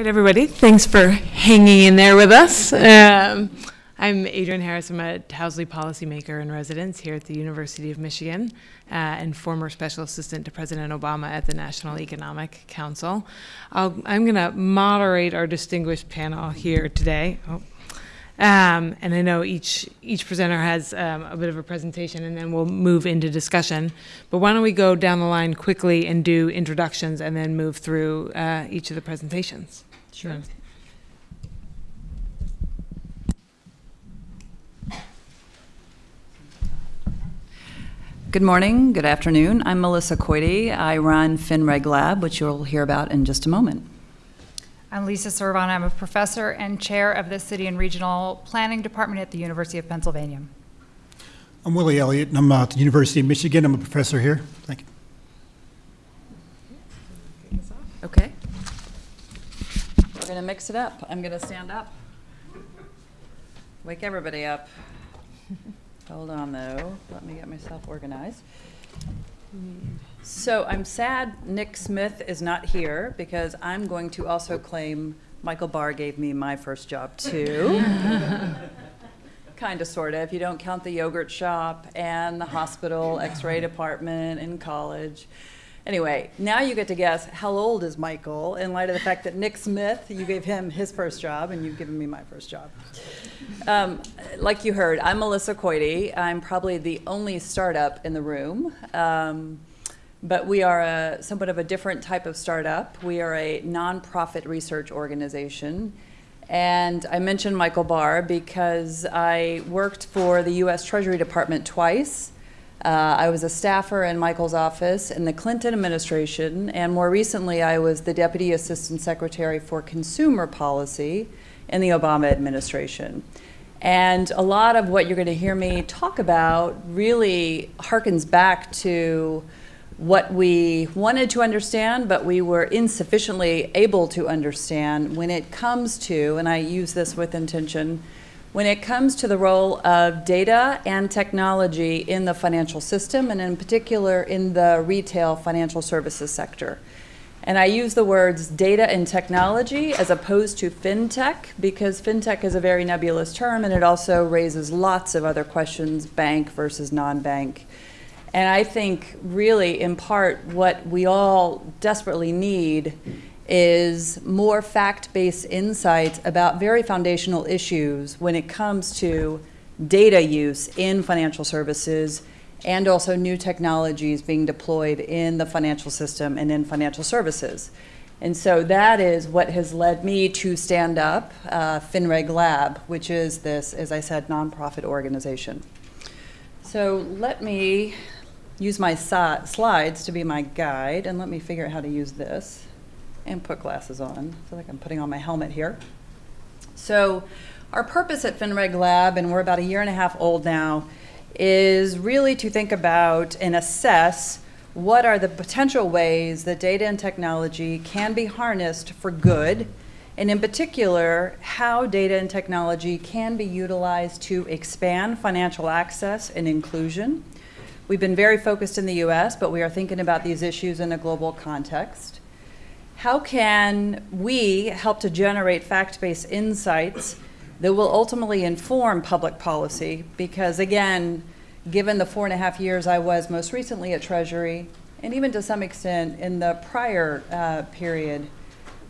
right, everybody, thanks for hanging in there with us. Um, I'm Adrienne Harris. I'm a Towsley policymaker in residence here at the University of Michigan uh, and former special assistant to President Obama at the National Economic Council. I'll, I'm going to moderate our distinguished panel here today. Oh. Um, and I know each each presenter has um, a bit of a presentation, and then we'll move into discussion. But why don't we go down the line quickly and do introductions, and then move through uh, each of the presentations? Sure. Good morning, good afternoon. I'm Melissa Koide. I run FinReg Lab, which you'll hear about in just a moment. I'm Lisa Servon. I'm a professor and chair of the City and Regional Planning Department at the University of Pennsylvania. I'm Willie Elliott, and I'm uh, at the University of Michigan. I'm a professor here. Thank you. Okay. Going to mix it up. I'm going to stand up. Wake everybody up. Hold on, though. Let me get myself organized. So I'm sad Nick Smith is not here because I'm going to also claim Michael Barr gave me my first job, too. kind of, sort of, if you don't count the yogurt shop and the hospital x-ray department in college. Anyway, now you get to guess how old is Michael in light of the fact that Nick Smith, you gave him his first job and you've given me my first job. Um, like you heard, I'm Melissa Koide. I'm probably the only startup in the room. Um, but we are a somewhat of a different type of startup. We are a nonprofit research organization. And I mentioned Michael Barr because I worked for the US Treasury Department twice. Uh, I was a staffer in Michael's office in the Clinton administration, and more recently I was the Deputy Assistant Secretary for Consumer Policy in the Obama administration. And a lot of what you're going to hear me talk about really harkens back to what we wanted to understand, but we were insufficiently able to understand when it comes to, and I use this with intention, when it comes to the role of data and technology in the financial system, and in particular in the retail financial services sector. And I use the words data and technology as opposed to fintech because fintech is a very nebulous term and it also raises lots of other questions, bank versus non-bank. And I think really in part what we all desperately need is more fact-based insights about very foundational issues when it comes to data use in financial services and also new technologies being deployed in the financial system and in financial services. And so that is what has led me to stand up uh, FinReg Lab, which is this, as I said, nonprofit organization. So let me use my slides to be my guide, and let me figure out how to use this and put glasses on. I feel like I'm putting on my helmet here. So our purpose at FinReg Lab, and we're about a year and a half old now, is really to think about and assess what are the potential ways that data and technology can be harnessed for good, and in particular, how data and technology can be utilized to expand financial access and inclusion. We've been very focused in the US, but we are thinking about these issues in a global context. How can we help to generate fact-based insights that will ultimately inform public policy? Because again, given the four and a half years I was most recently at Treasury, and even to some extent in the prior uh, period,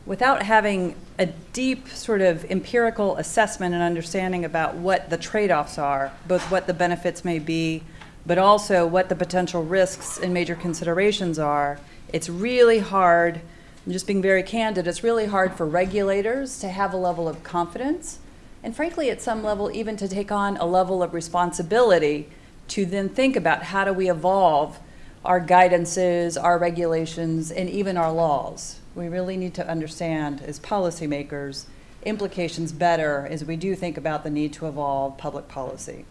without having a deep sort of empirical assessment and understanding about what the trade-offs are, both what the benefits may be, but also what the potential risks and major considerations are, it's really hard, I'm just being very candid, it's really hard for regulators to have a level of confidence and frankly, at some level, even to take on a level of responsibility to then think about how do we evolve our guidances, our regulations, and even our laws. We really need to understand as policymakers implications better as we do think about the need to evolve public policy.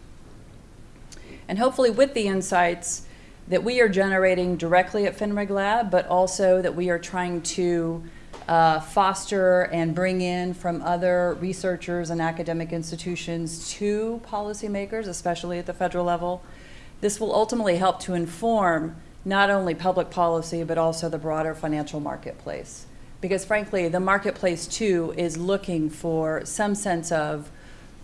And hopefully with the insights that we are generating directly at FinReg Lab, but also that we are trying to uh, foster and bring in from other researchers and academic institutions to policymakers, especially at the federal level. This will ultimately help to inform not only public policy, but also the broader financial marketplace. Because frankly, the marketplace too is looking for some sense of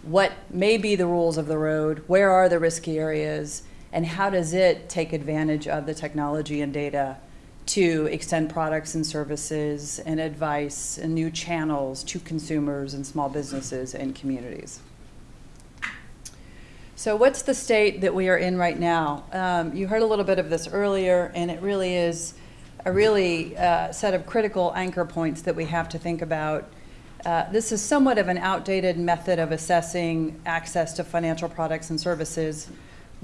what may be the rules of the road, where are the risky areas, and how does it take advantage of the technology and data to extend products and services and advice and new channels to consumers and small businesses and communities. So, what's the state that we are in right now? Um, you heard a little bit of this earlier, and it really is a really uh, set of critical anchor points that we have to think about. Uh, this is somewhat of an outdated method of assessing access to financial products and services.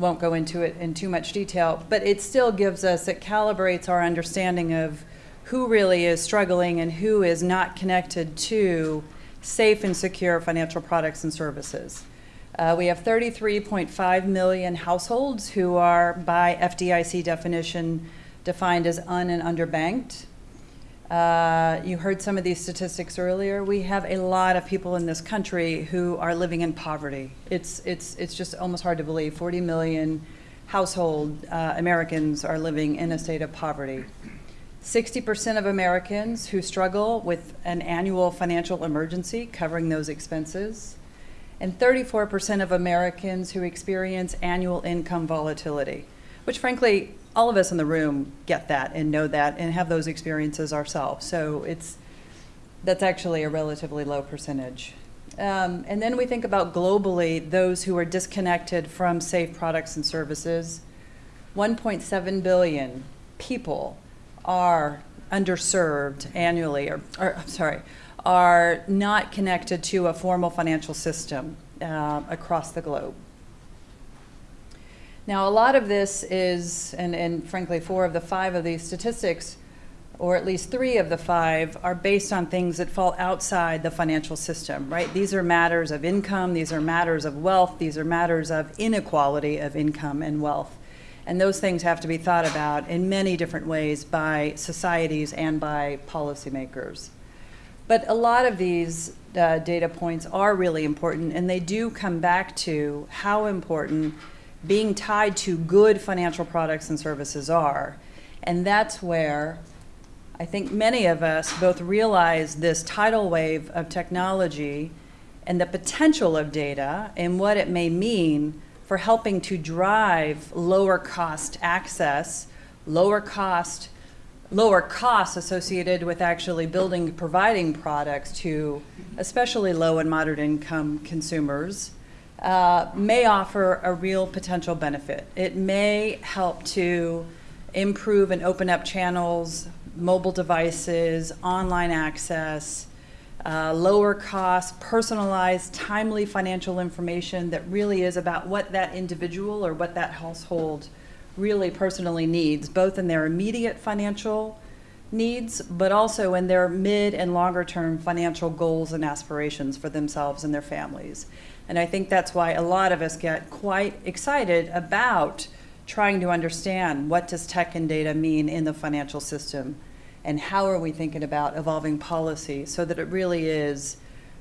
Won't go into it in too much detail, but it still gives us, it calibrates our understanding of who really is struggling and who is not connected to safe and secure financial products and services. Uh, we have 33.5 million households who are, by FDIC definition, defined as un and underbanked. Uh, you heard some of these statistics earlier. We have a lot of people in this country who are living in poverty. It's, it's, it's just almost hard to believe. 40 million household uh, Americans are living in a state of poverty. 60% of Americans who struggle with an annual financial emergency covering those expenses and 34% of Americans who experience annual income volatility, which frankly, all of us in the room get that and know that and have those experiences ourselves. So it's that's actually a relatively low percentage. Um, and then we think about globally those who are disconnected from safe products and services. 1.7 billion people are underserved annually, or, or I'm sorry, are not connected to a formal financial system uh, across the globe. Now, a lot of this is, and, and frankly, four of the five of these statistics, or at least three of the five, are based on things that fall outside the financial system, right? These are matters of income, these are matters of wealth, these are matters of inequality of income and wealth. And those things have to be thought about in many different ways by societies and by policymakers. But a lot of these uh, data points are really important, and they do come back to how important being tied to good financial products and services are. And that's where I think many of us both realize this tidal wave of technology and the potential of data and what it may mean for helping to drive lower cost access, lower cost lower costs associated with actually building, providing products to especially low and moderate income consumers uh, may offer a real potential benefit. It may help to improve and open up channels, mobile devices, online access, uh, lower cost, personalized, timely financial information that really is about what that individual or what that household really personally needs, both in their immediate financial needs, but also in their mid and longer term financial goals and aspirations for themselves and their families. And I think that's why a lot of us get quite excited about trying to understand what does tech and data mean in the financial system and how are we thinking about evolving policy so that it really is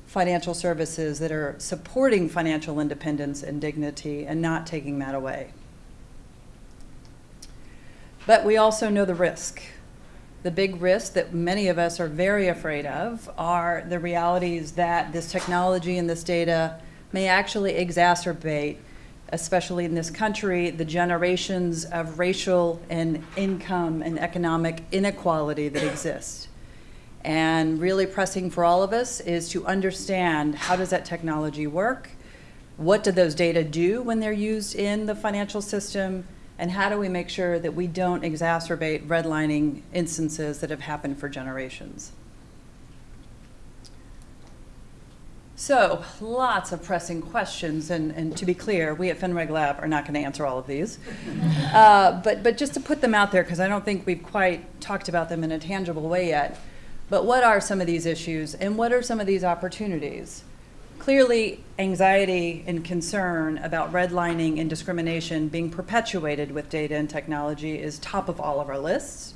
financial services that are supporting financial independence and dignity and not taking that away. But we also know the risk. The big risk that many of us are very afraid of are the realities that this technology and this data may actually exacerbate, especially in this country, the generations of racial and income and economic inequality that exists. And really pressing for all of us is to understand how does that technology work? What do those data do when they're used in the financial system? And how do we make sure that we don't exacerbate redlining instances that have happened for generations? So, lots of pressing questions, and, and to be clear, we at FinReg Lab are not going to answer all of these. uh, but, but just to put them out there, because I don't think we've quite talked about them in a tangible way yet. But what are some of these issues, and what are some of these opportunities? Clearly, anxiety and concern about redlining and discrimination being perpetuated with data and technology is top of all of our lists.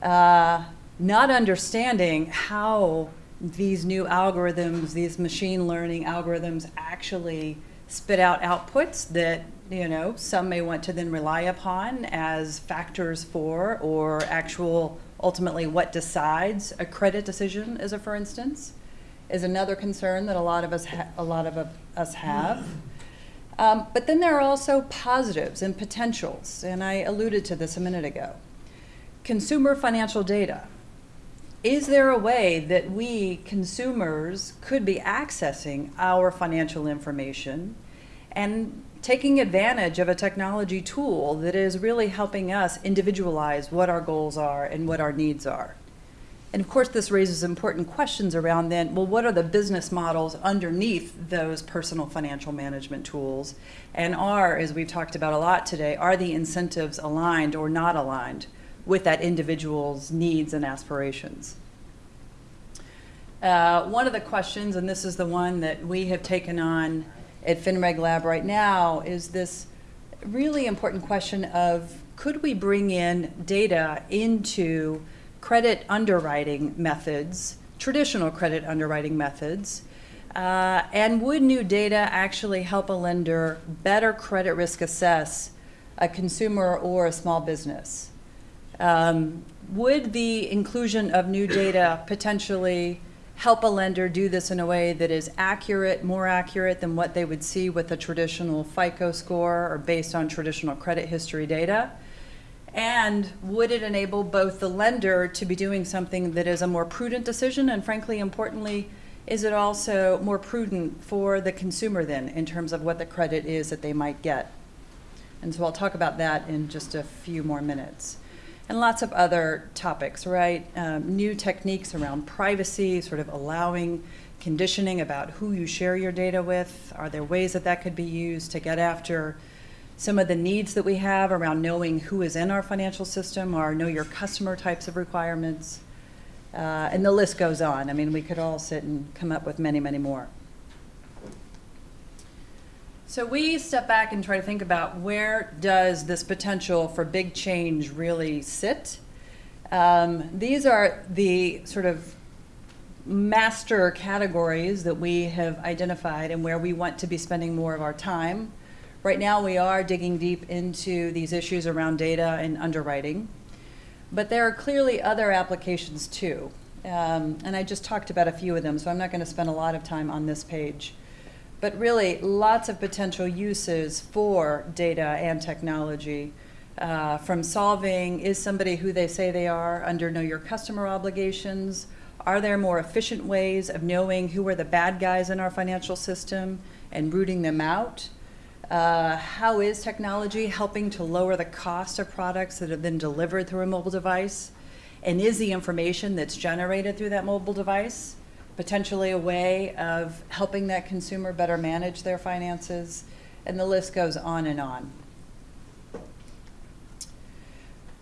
Uh, not understanding how these new algorithms, these machine learning algorithms actually spit out outputs that you know some may want to then rely upon as factors for or actual ultimately what decides a credit decision, as a for instance, is another concern that a lot of us a lot of us have. Um, but then there are also positives and potentials, and I alluded to this a minute ago. Consumer financial data. Is there a way that we consumers could be accessing our financial information and taking advantage of a technology tool that is really helping us individualize what our goals are and what our needs are? And of course, this raises important questions around then, well, what are the business models underneath those personal financial management tools? And are, as we've talked about a lot today, are the incentives aligned or not aligned with that individual's needs and aspirations? Uh, one of the questions, and this is the one that we have taken on at FinReg Lab right now, is this really important question of could we bring in data into credit underwriting methods, traditional credit underwriting methods, uh, and would new data actually help a lender better credit risk assess a consumer or a small business? Um, would the inclusion of new data potentially help a lender do this in a way that is accurate, more accurate than what they would see with a traditional FICO score or based on traditional credit history data? And would it enable both the lender to be doing something that is a more prudent decision and frankly, importantly, is it also more prudent for the consumer then in terms of what the credit is that they might get? And so I'll talk about that in just a few more minutes. And lots of other topics, right? Um, new techniques around privacy, sort of allowing conditioning about who you share your data with. Are there ways that that could be used to get after some of the needs that we have around knowing who is in our financial system, our know your customer types of requirements, uh, and the list goes on. I mean, we could all sit and come up with many, many more. So we step back and try to think about where does this potential for big change really sit? Um, these are the sort of master categories that we have identified and where we want to be spending more of our time Right now, we are digging deep into these issues around data and underwriting, but there are clearly other applications too. Um, and I just talked about a few of them, so I'm not going to spend a lot of time on this page. But really, lots of potential uses for data and technology. Uh, from solving, is somebody who they say they are under know your customer obligations? Are there more efficient ways of knowing who are the bad guys in our financial system and rooting them out? Uh, how is technology helping to lower the cost of products that have been delivered through a mobile device? And is the information that's generated through that mobile device potentially a way of helping that consumer better manage their finances? And the list goes on and on.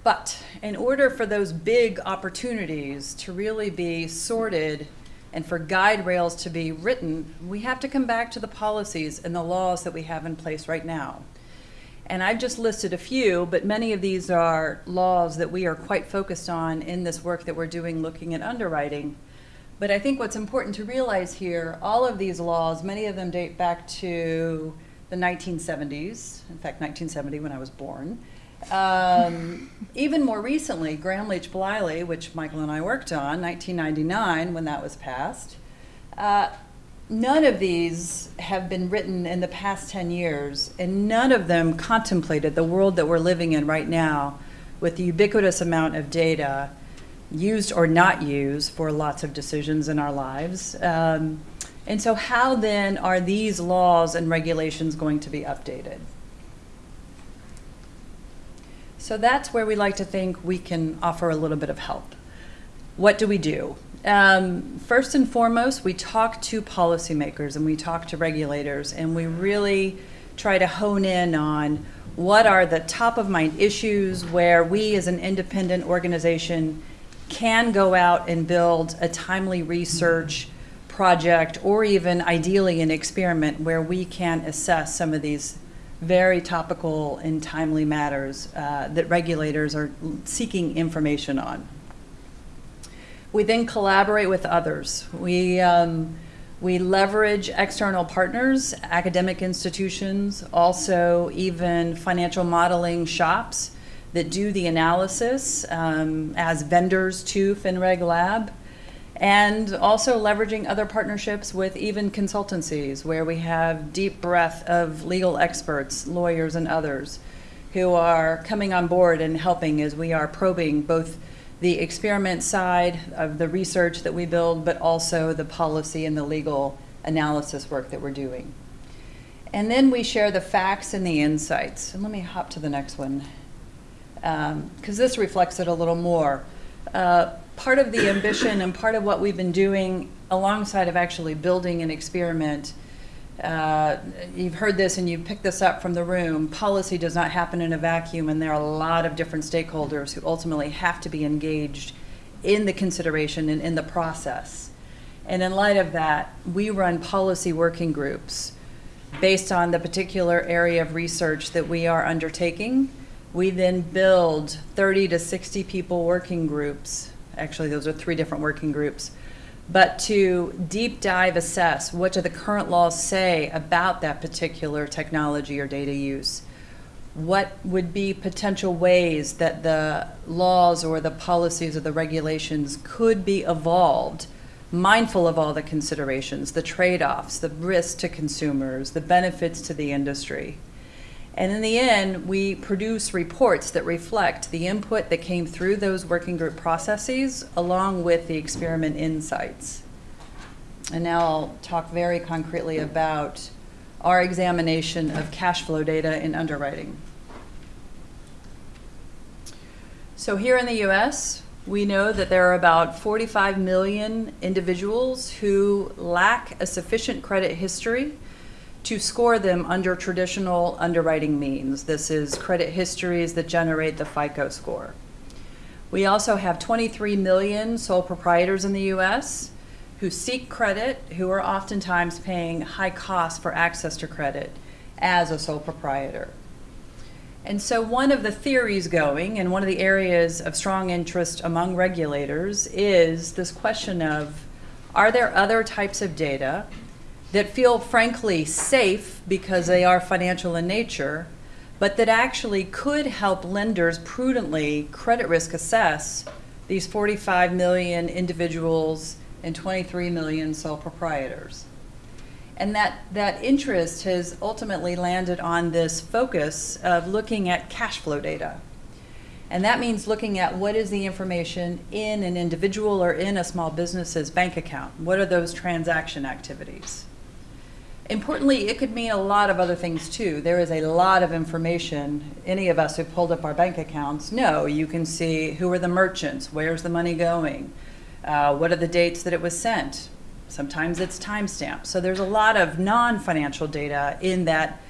But in order for those big opportunities to really be sorted and for guide rails to be written, we have to come back to the policies and the laws that we have in place right now. And I've just listed a few, but many of these are laws that we are quite focused on in this work that we're doing looking at underwriting. But I think what's important to realize here, all of these laws, many of them date back to the 1970s, in fact, 1970 when I was born. Um, even more recently, Gramm-Leach Bliley, which Michael and I worked on, 1999 when that was passed, uh, none of these have been written in the past 10 years, and none of them contemplated the world that we're living in right now with the ubiquitous amount of data used or not used for lots of decisions in our lives. Um, and so how then are these laws and regulations going to be updated? So that's where we like to think we can offer a little bit of help. What do we do? Um, first and foremost, we talk to policymakers and we talk to regulators and we really try to hone in on what are the top of mind issues where we as an independent organization can go out and build a timely research project or even ideally an experiment where we can assess some of these very topical and timely matters uh, that regulators are seeking information on. We then collaborate with others. We, um, we leverage external partners, academic institutions, also even financial modeling shops that do the analysis um, as vendors to FinReg Lab, and also leveraging other partnerships with even consultancies where we have deep breadth of legal experts, lawyers, and others who are coming on board and helping as we are probing both the experiment side of the research that we build, but also the policy and the legal analysis work that we're doing. And then we share the facts and the insights. And let me hop to the next one, because this reflects it a little more. Uh, part of the ambition and part of what we've been doing alongside of actually building an experiment, uh, you've heard this and you've picked this up from the room, policy does not happen in a vacuum and there are a lot of different stakeholders who ultimately have to be engaged in the consideration and in the process. And in light of that, we run policy working groups based on the particular area of research that we are undertaking. We then build 30 to 60 people working groups. Actually, those are three different working groups. But to deep dive assess what do the current laws say about that particular technology or data use? What would be potential ways that the laws or the policies or the regulations could be evolved mindful of all the considerations, the trade-offs, the risks to consumers, the benefits to the industry. And in the end, we produce reports that reflect the input that came through those working group processes along with the experiment insights. And now I'll talk very concretely about our examination of cash flow data in underwriting. So here in the US, we know that there are about 45 million individuals who lack a sufficient credit history to score them under traditional underwriting means. This is credit histories that generate the FICO score. We also have 23 million sole proprietors in the US who seek credit, who are oftentimes paying high costs for access to credit as a sole proprietor. And so one of the theories going, and one of the areas of strong interest among regulators, is this question of, are there other types of data that feel frankly safe because they are financial in nature, but that actually could help lenders prudently credit risk assess these 45 million individuals and 23 million sole proprietors? And that, that interest has ultimately landed on this focus of looking at cash flow data. And that means looking at what is the information in an individual or in a small business's bank account. What are those transaction activities? Importantly, it could mean a lot of other things too. There is a lot of information. Any of us who pulled up our bank accounts know you can see who are the merchants, where's the money going, uh, what are the dates that it was sent, Sometimes it's timestamp. So there's a lot of non-financial data in that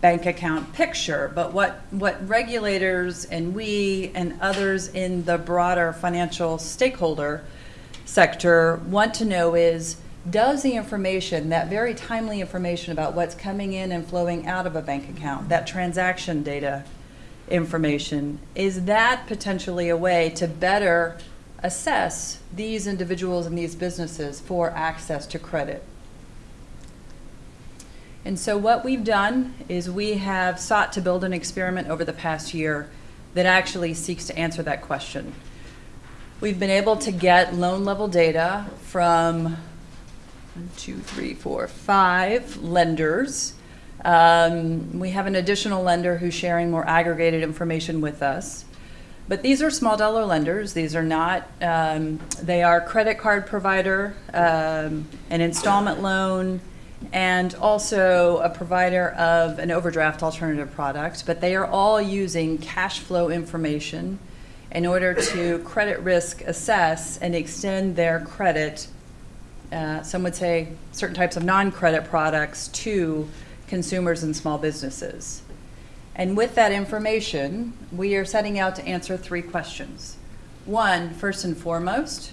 bank account picture. But what, what regulators and we and others in the broader financial stakeholder sector want to know is, does the information, that very timely information about what's coming in and flowing out of a bank account, that transaction data information, is that potentially a way to better assess these individuals and these businesses for access to credit. And so what we've done is we have sought to build an experiment over the past year that actually seeks to answer that question. We've been able to get loan level data from one, two, three, four, five lenders. Um, we have an additional lender who's sharing more aggregated information with us. But these are small dollar lenders. These are not, um, they are credit card provider, um, an installment loan, and also a provider of an overdraft alternative product. But they are all using cash flow information in order to credit risk assess and extend their credit, uh, some would say certain types of non-credit products to consumers and small businesses. And with that information, we are setting out to answer three questions. One, first and foremost,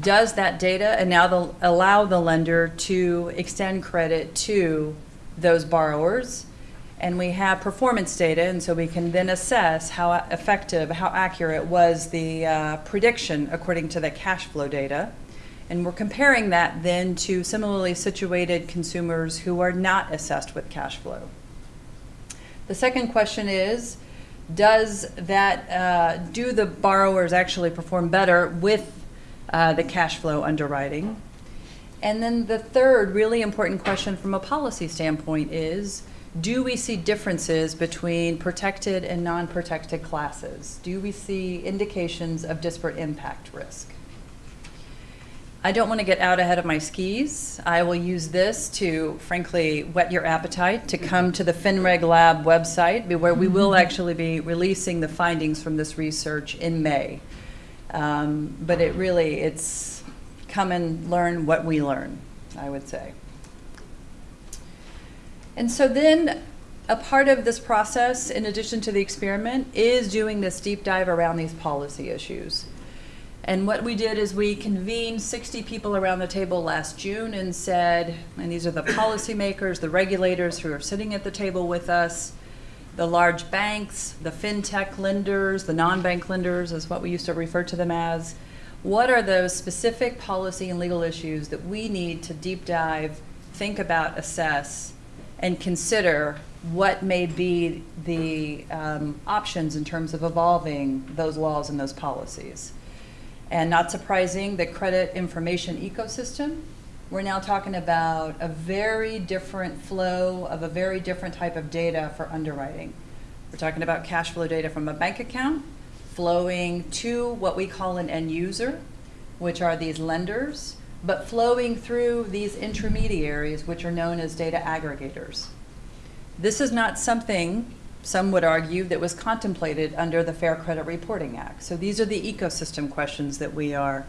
does that data and now the, allow the lender to extend credit to those borrowers? And we have performance data, and so we can then assess how effective, how accurate was the uh, prediction according to the cash flow data. And we're comparing that then to similarly situated consumers who are not assessed with cash flow. The second question is, does that, uh, do the borrowers actually perform better with uh, the cash flow underwriting? And then the third really important question from a policy standpoint is, do we see differences between protected and non-protected classes? Do we see indications of disparate impact risk? I don't want to get out ahead of my skis. I will use this to, frankly, whet your appetite to come to the FinReg Lab website, where we will actually be releasing the findings from this research in May. Um, but it really, it's come and learn what we learn, I would say. And so then, a part of this process, in addition to the experiment, is doing this deep dive around these policy issues. And what we did is we convened 60 people around the table last June and said, and these are the policymakers, the regulators who are sitting at the table with us, the large banks, the fintech lenders, the non-bank lenders is what we used to refer to them as. What are those specific policy and legal issues that we need to deep dive, think about, assess, and consider what may be the um, options in terms of evolving those laws and those policies? And not surprising, the credit information ecosystem, we're now talking about a very different flow of a very different type of data for underwriting. We're talking about cash flow data from a bank account flowing to what we call an end user, which are these lenders, but flowing through these intermediaries, which are known as data aggregators. This is not something, some would argue, that was contemplated under the Fair Credit Reporting Act. So these are the ecosystem questions that we are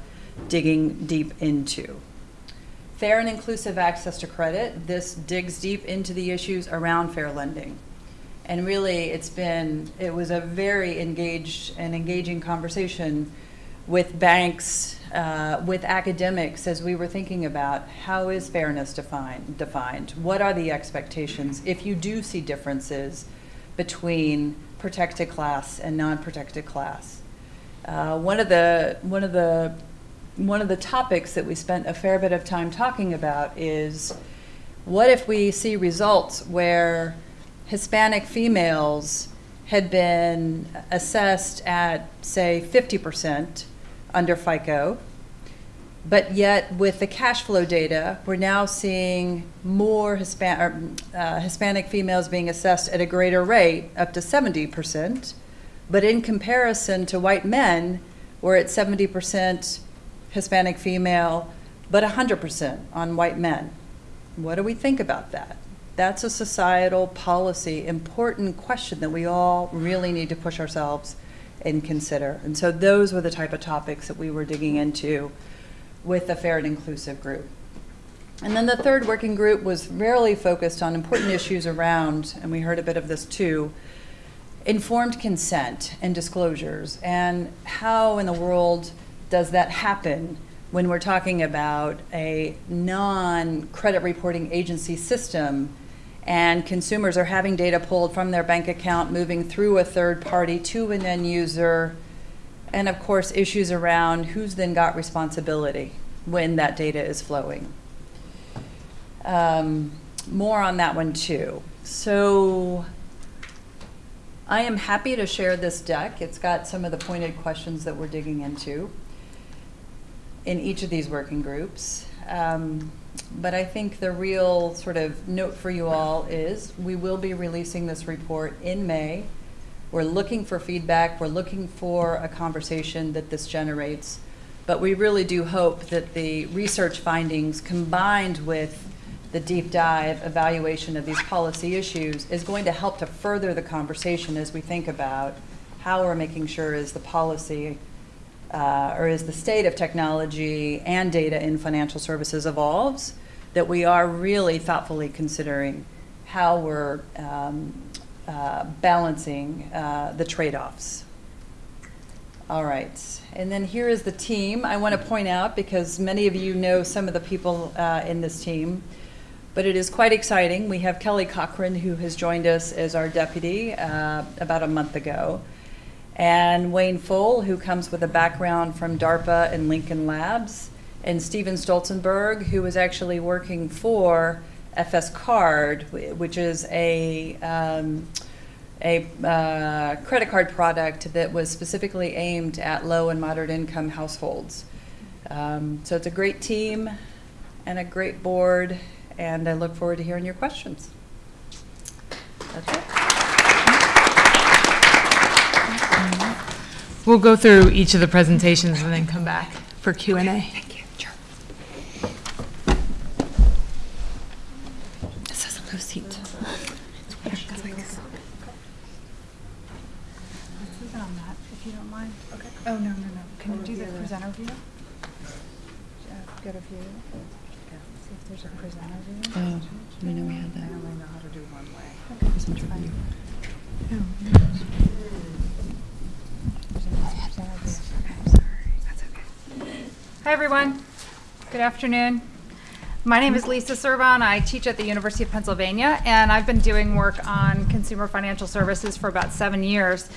digging deep into. Fair and inclusive access to credit, this digs deep into the issues around fair lending. And really, it's been, it was a very engaged and engaging conversation with banks, uh, with academics, as we were thinking about how is fairness defined, defined? What are the expectations if you do see differences between protected class and non-protected class? Uh, one of the one of the one of the topics that we spent a fair bit of time talking about is what if we see results where Hispanic females had been assessed at, say, 50% under FICO, but yet with the cash flow data, we're now seeing more Hispan- or, uh, Hispanic females being assessed at a greater rate, up to 70%. But in comparison to white men, we're at 70% Hispanic female, but 100% on white men. What do we think about that? That's a societal policy, important question that we all really need to push ourselves and consider. And so those were the type of topics that we were digging into with the Fair and Inclusive group. And then the third working group was really focused on important issues around, and we heard a bit of this too, informed consent and disclosures, and how in the world does that happen when we're talking about a non-credit reporting agency system and consumers are having data pulled from their bank account, moving through a third party to an end user, and of course, issues around who's then got responsibility when that data is flowing. Um, more on that one too. So I am happy to share this deck. It's got some of the pointed questions that we're digging into in each of these working groups. Um, but I think the real sort of note for you all is we will be releasing this report in May. We're looking for feedback. We're looking for a conversation that this generates. But we really do hope that the research findings combined with the deep dive evaluation of these policy issues is going to help to further the conversation as we think about how we're making sure is the policy uh, or as the state of technology and data in financial services evolves, that we are really thoughtfully considering how we're um, uh, balancing uh, the trade-offs. All right, and then here is the team. I want to point out, because many of you know some of the people uh, in this team, but it is quite exciting. We have Kelly Cochran, who has joined us as our deputy uh, about a month ago and Wayne Full, who comes with a background from DARPA and Lincoln Labs, and Steven Stolzenberg, who was actually working for FS Card, which is a, um, a uh, credit card product that was specifically aimed at low and moderate income households. Um, so it's a great team and a great board, and I look forward to hearing your questions. That's it. We'll go through each of the presentations and then come back for Q and A. Thank you. This is a low seat. On that, if you don't mind. Okay. Oh, no, no, no. Can you do the presenter view? Uh, Go to view. See if there's a presenter view. Oh, we know we had I only know how to do one way. Presenter view. Hi, everyone. Good afternoon. My name is Lisa Servon. I teach at the University of Pennsylvania, and I've been doing work on consumer financial services for about seven years.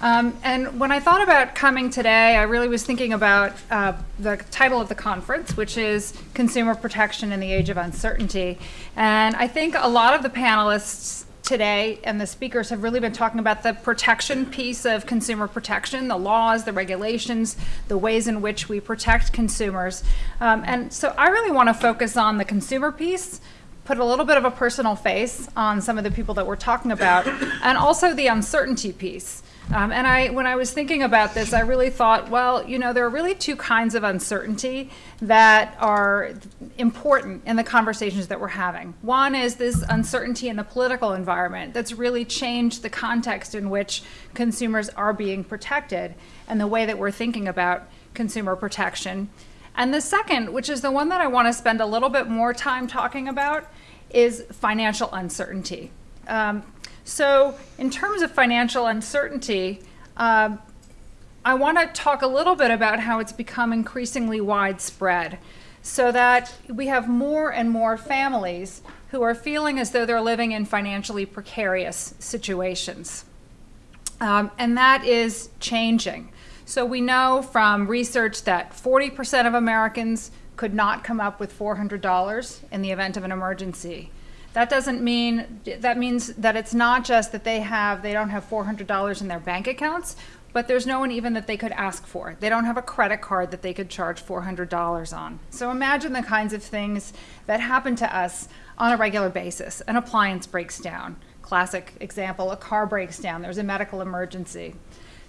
Um, and when I thought about coming today, I really was thinking about uh, the title of the conference, which is Consumer Protection in the Age of Uncertainty. And I think a lot of the panelists today and the speakers have really been talking about the protection piece of consumer protection, the laws, the regulations, the ways in which we protect consumers. Um, and so I really want to focus on the consumer piece, put a little bit of a personal face on some of the people that we're talking about, and also the uncertainty piece. Um, and I, when I was thinking about this, I really thought, well, you know, there are really two kinds of uncertainty that are important in the conversations that we're having. One is this uncertainty in the political environment that's really changed the context in which consumers are being protected and the way that we're thinking about consumer protection. And the second, which is the one that I want to spend a little bit more time talking about, is financial uncertainty. Um, so, in terms of financial uncertainty, um, I want to talk a little bit about how it's become increasingly widespread so that we have more and more families who are feeling as though they're living in financially precarious situations. Um, and that is changing. So we know from research that 40% of Americans could not come up with $400 in the event of an emergency. That doesn't mean, that means that it's not just that they have, they don't have $400 in their bank accounts, but there's no one even that they could ask for. They don't have a credit card that they could charge $400 on. So imagine the kinds of things that happen to us on a regular basis. An appliance breaks down. Classic example, a car breaks down, there's a medical emergency.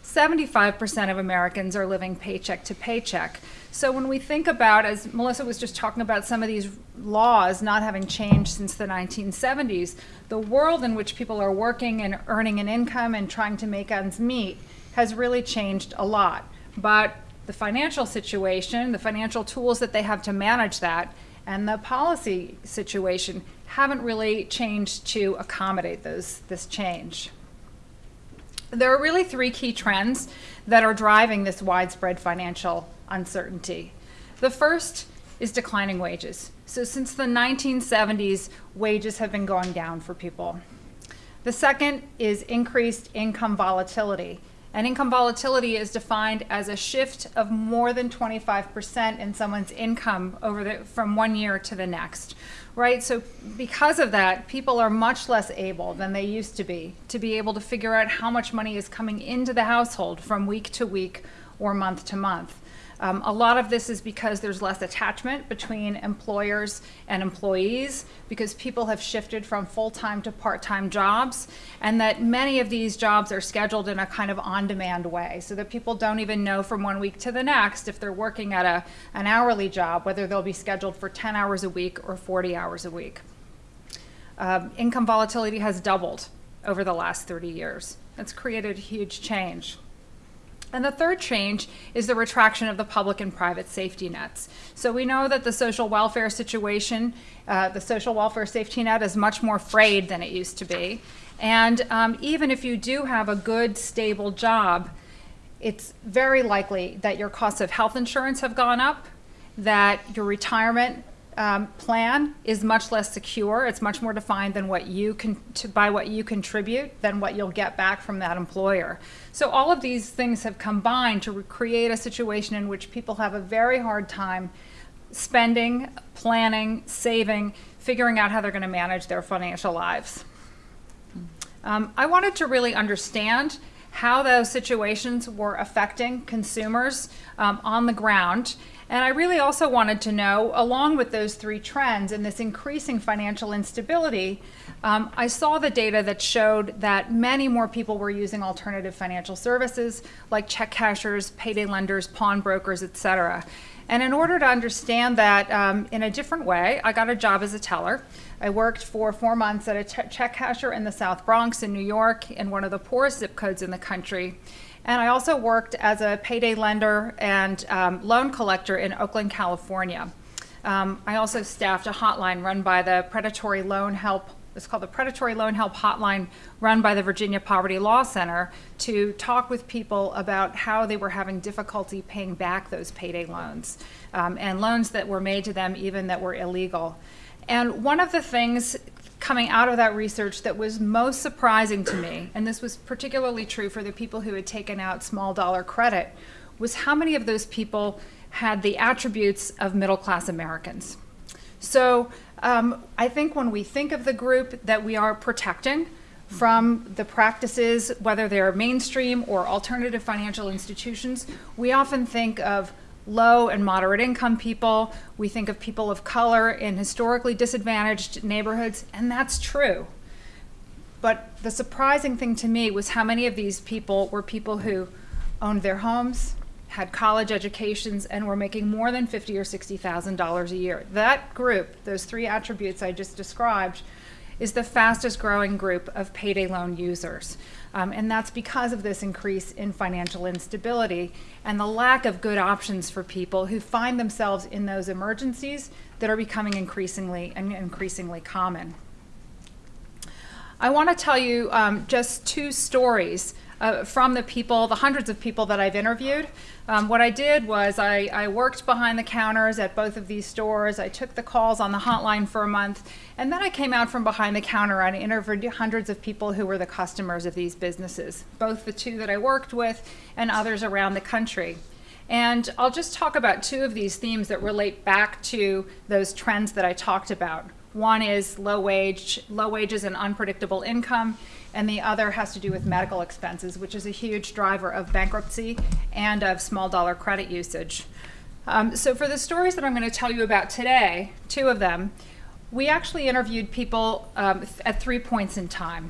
75% of Americans are living paycheck to paycheck. So when we think about, as Melissa was just talking about some of these laws not having changed since the 1970s, the world in which people are working and earning an income and trying to make ends meet has really changed a lot. But the financial situation, the financial tools that they have to manage that, and the policy situation haven't really changed to accommodate those, this change. There are really three key trends that are driving this widespread financial uncertainty. The first is declining wages. So since the 1970s, wages have been going down for people. The second is increased income volatility. And income volatility is defined as a shift of more than 25% in someone's income over the, from one year to the next, right? So because of that, people are much less able than they used to be to be able to figure out how much money is coming into the household from week to week or month to month. Um, a lot of this is because there's less attachment between employers and employees because people have shifted from full-time to part-time jobs and that many of these jobs are scheduled in a kind of on-demand way so that people don't even know from one week to the next if they're working at a, an hourly job whether they'll be scheduled for 10 hours a week or 40 hours a week. Um, income volatility has doubled over the last 30 years. That's created huge change. And the third change is the retraction of the public and private safety nets. So we know that the social welfare situation, uh, the social welfare safety net is much more frayed than it used to be. And um, even if you do have a good, stable job, it's very likely that your costs of health insurance have gone up, that your retirement um, plan is much less secure. It's much more defined than what you can by what you contribute than what you'll get back from that employer. So all of these things have combined to create a situation in which people have a very hard time spending, planning, saving, figuring out how they're going to manage their financial lives. Um, I wanted to really understand how those situations were affecting consumers um, on the ground. And I really also wanted to know, along with those three trends and this increasing financial instability, um, I saw the data that showed that many more people were using alternative financial services like check cashers, payday lenders, pawnbrokers, et cetera. And in order to understand that um, in a different way, I got a job as a teller. I worked for four months at a check casher in the South Bronx in New York, in one of the poorest zip codes in the country. And I also worked as a payday lender and um, loan collector in Oakland, California. Um, I also staffed a hotline run by the Predatory Loan Help it's called the Predatory Loan Help Hotline run by the Virginia Poverty Law Center to talk with people about how they were having difficulty paying back those payday loans um, and loans that were made to them even that were illegal. And one of the things coming out of that research that was most surprising to me, and this was particularly true for the people who had taken out small dollar credit, was how many of those people had the attributes of middle class Americans. So um, I think when we think of the group that we are protecting from the practices, whether they're mainstream or alternative financial institutions, we often think of low and moderate income people. We think of people of color in historically disadvantaged neighborhoods, and that's true. But the surprising thing to me was how many of these people were people who owned their homes, had college educations, and were making more than fifty or sixty thousand dollars a year. That group, those three attributes I just described, is the fastest growing group of payday loan users. Um, and that's because of this increase in financial instability and the lack of good options for people who find themselves in those emergencies that are becoming increasingly and increasingly common. I want to tell you um, just two stories uh, from the people, the hundreds of people that I've interviewed. Um, what I did was I, I, worked behind the counters at both of these stores. I took the calls on the hotline for a month, and then I came out from behind the counter and interviewed hundreds of people who were the customers of these businesses, both the two that I worked with and others around the country. And I'll just talk about two of these themes that relate back to those trends that I talked about. One is low wage, low wages and unpredictable income, and the other has to do with medical expenses, which is a huge driver of bankruptcy and of small dollar credit usage. Um, so for the stories that I'm going to tell you about today, two of them, we actually interviewed people um, at three points in time.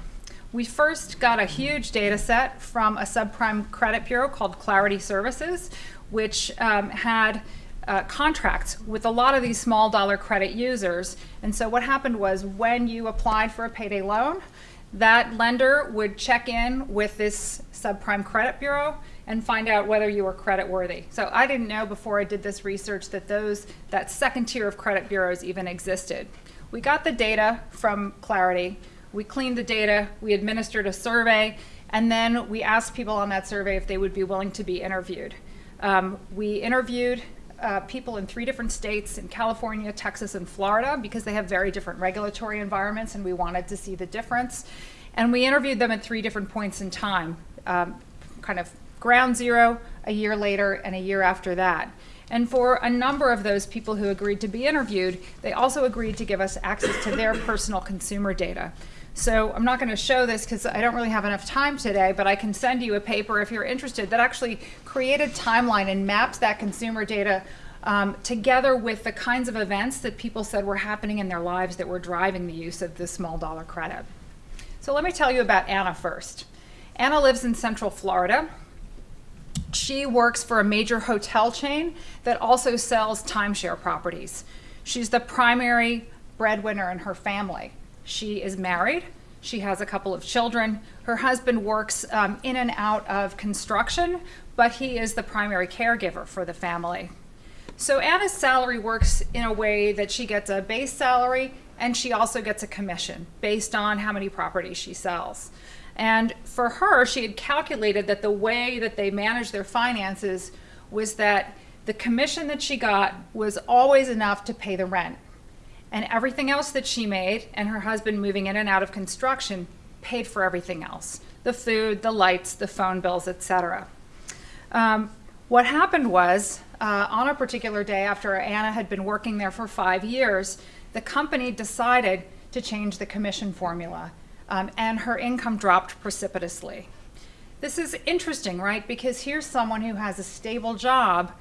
We first got a huge data set from a subprime credit bureau called Clarity Services, which um, had uh, contracts with a lot of these small dollar credit users. And so what happened was when you applied for a payday loan, that lender would check in with this subprime credit bureau and find out whether you were credit worthy. So I didn't know before I did this research that those that second tier of credit bureaus even existed. We got the data from Clarity, we cleaned the data, we administered a survey, and then we asked people on that survey if they would be willing to be interviewed. Um, we interviewed uh, people in three different states in California, Texas, and Florida because they have very different regulatory environments and we wanted to see the difference. And we interviewed them at three different points in time, um, kind of ground zero, a year later, and a year after that. And for a number of those people who agreed to be interviewed, they also agreed to give us access to their personal consumer data. So I'm not going to show this because I don't really have enough time today, but I can send you a paper if you're interested that actually created a timeline and maps that consumer data um, together with the kinds of events that people said were happening in their lives that were driving the use of this small dollar credit. So let me tell you about Anna first. Anna lives in Central Florida. She works for a major hotel chain that also sells timeshare properties. She's the primary breadwinner in her family. She is married. She has a couple of children. Her husband works um, in and out of construction, but he is the primary caregiver for the family. So Anna's salary works in a way that she gets a base salary and she also gets a commission based on how many properties she sells. And for her, she had calculated that the way that they managed their finances was that the commission that she got was always enough to pay the rent and everything else that she made and her husband moving in and out of construction paid for everything else the food the lights the phone bills etc um, what happened was uh, on a particular day after anna had been working there for five years the company decided to change the commission formula um, and her income dropped precipitously. This is interesting, right? Because here's someone who has a stable job.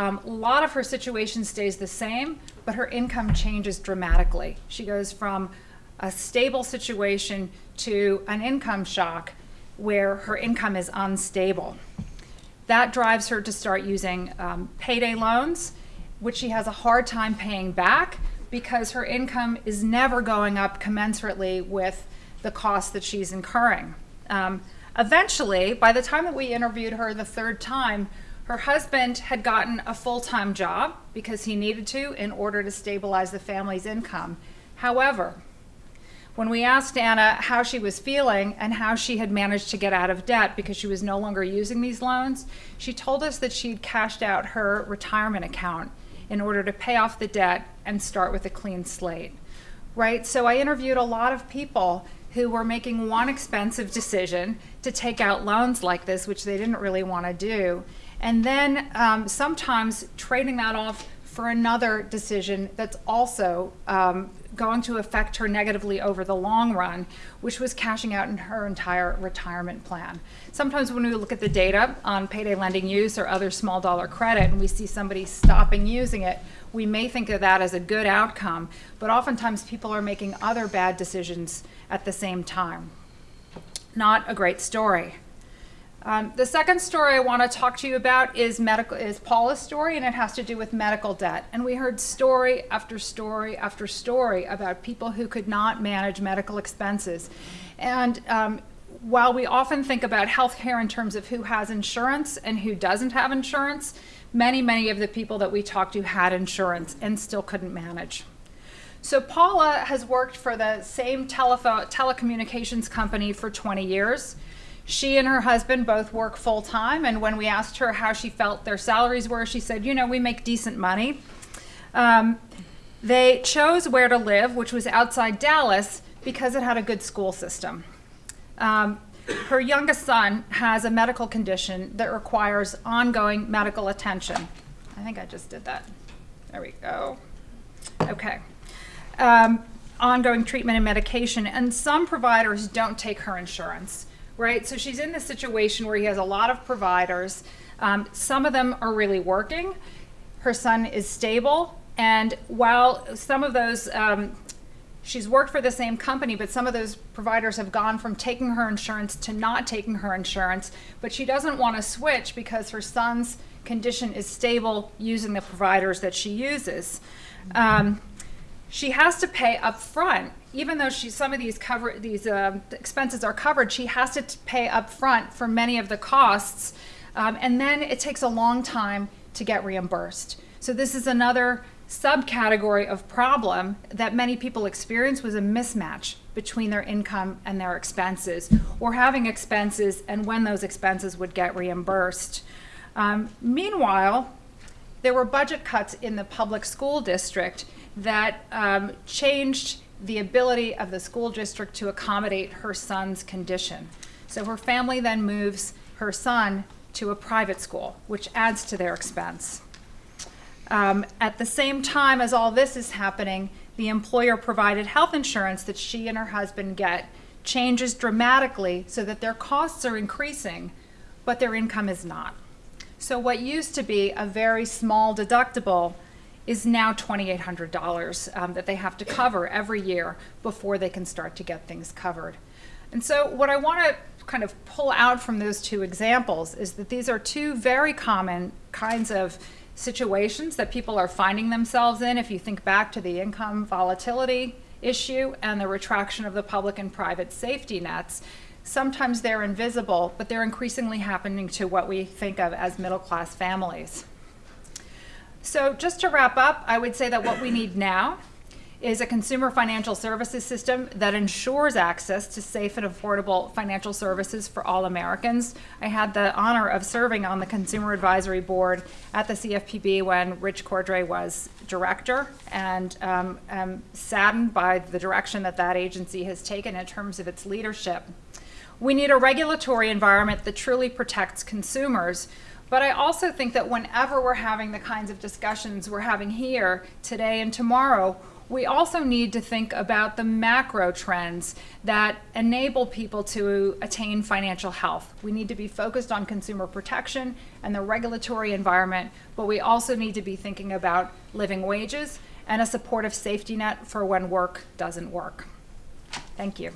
Um, a lot of her situation stays the same, but her income changes dramatically. She goes from a stable situation to an income shock where her income is unstable. That drives her to start using um, payday loans, which she has a hard time paying back because her income is never going up commensurately with the cost that she's incurring. Um, eventually, by the time that we interviewed her the third time, her husband had gotten a full time job because he needed to in order to stabilize the family's income. However, when we asked Anna how she was feeling and how she had managed to get out of debt because she was no longer using these loans, she told us that she'd cashed out her retirement account in order to pay off the debt and start with a clean slate. Right? So I interviewed a lot of people who were making one expensive decision to take out loans like this, which they didn't really want to do, and then um, sometimes trading that off for another decision that's also um, going to affect her negatively over the long run, which was cashing out in her entire retirement plan. Sometimes when we look at the data on payday lending use or other small dollar credit and we see somebody stopping using it, we may think of that as a good outcome, but oftentimes people are making other bad decisions at the same time. Not a great story. Um, the second story I want to talk to you about is medical is Paula's story, and it has to do with medical debt. And we heard story after story after story about people who could not manage medical expenses. And um, while we often think about healthcare in terms of who has insurance and who doesn't have insurance, many, many of the people that we talked to had insurance and still couldn't manage. So Paula has worked for the same telecommunications company for 20 years. She and her husband both work full time, and when we asked her how she felt their salaries were, she said, You know, we make decent money. Um, they chose where to live, which was outside Dallas, because it had a good school system. Um, her youngest son has a medical condition that requires ongoing medical attention. I think I just did that. There we go. Okay. Um, ongoing treatment and medication, and some providers don't take her insurance right? So she's in this situation where he has a lot of providers. Um, some of them are really working. Her son is stable. And while some of those, um, she's worked for the same company, but some of those providers have gone from taking her insurance to not taking her insurance. But she doesn't want to switch because her son's condition is stable using the providers that she uses. Um, she has to pay up front even though she some of these cover these uh, expenses are covered she has to pay up front for many of the costs um, and then it takes a long time to get reimbursed. So this is another subcategory of problem that many people experience was a mismatch between their income and their expenses or having expenses and when those expenses would get reimbursed. Um, meanwhile there were budget cuts in the public school district that um, changed the ability of the school district to accommodate her son's condition. So her family then moves her son to a private school, which adds to their expense. Um, at the same time as all this is happening, the employer provided health insurance that she and her husband get changes dramatically so that their costs are increasing, but their income is not. So what used to be a very small deductible is now $2,800 um, that they have to cover every year before they can start to get things covered. And so what I want to kind of pull out from those two examples is that these are two very common kinds of situations that people are finding themselves in if you think back to the income volatility issue and the retraction of the public and private safety nets. Sometimes they're invisible, but they're increasingly happening to what we think of as middle class families. So just to wrap up, I would say that what we need now is a consumer financial services system that ensures access to safe and affordable financial services for all Americans. I had the honor of serving on the Consumer Advisory Board at the CFPB when Rich Cordray was director, and um, I'm saddened by the direction that that agency has taken in terms of its leadership. We need a regulatory environment that truly protects consumers but I also think that whenever we're having the kinds of discussions we're having here today and tomorrow, we also need to think about the macro trends that enable people to attain financial health. We need to be focused on consumer protection and the regulatory environment, but we also need to be thinking about living wages and a supportive safety net for when work doesn't work. Thank you.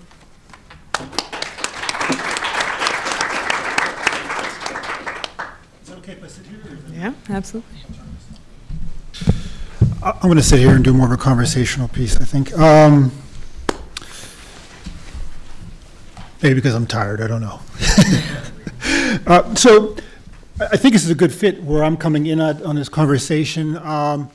Is that okay if I sit here? Yeah, absolutely. I'm going to sit here and do more of a conversational piece, I think. Um, Maybe because I'm tired, I don't know. Uh, So I I think this is a good fit where I'm coming in at, on this conversation. Um,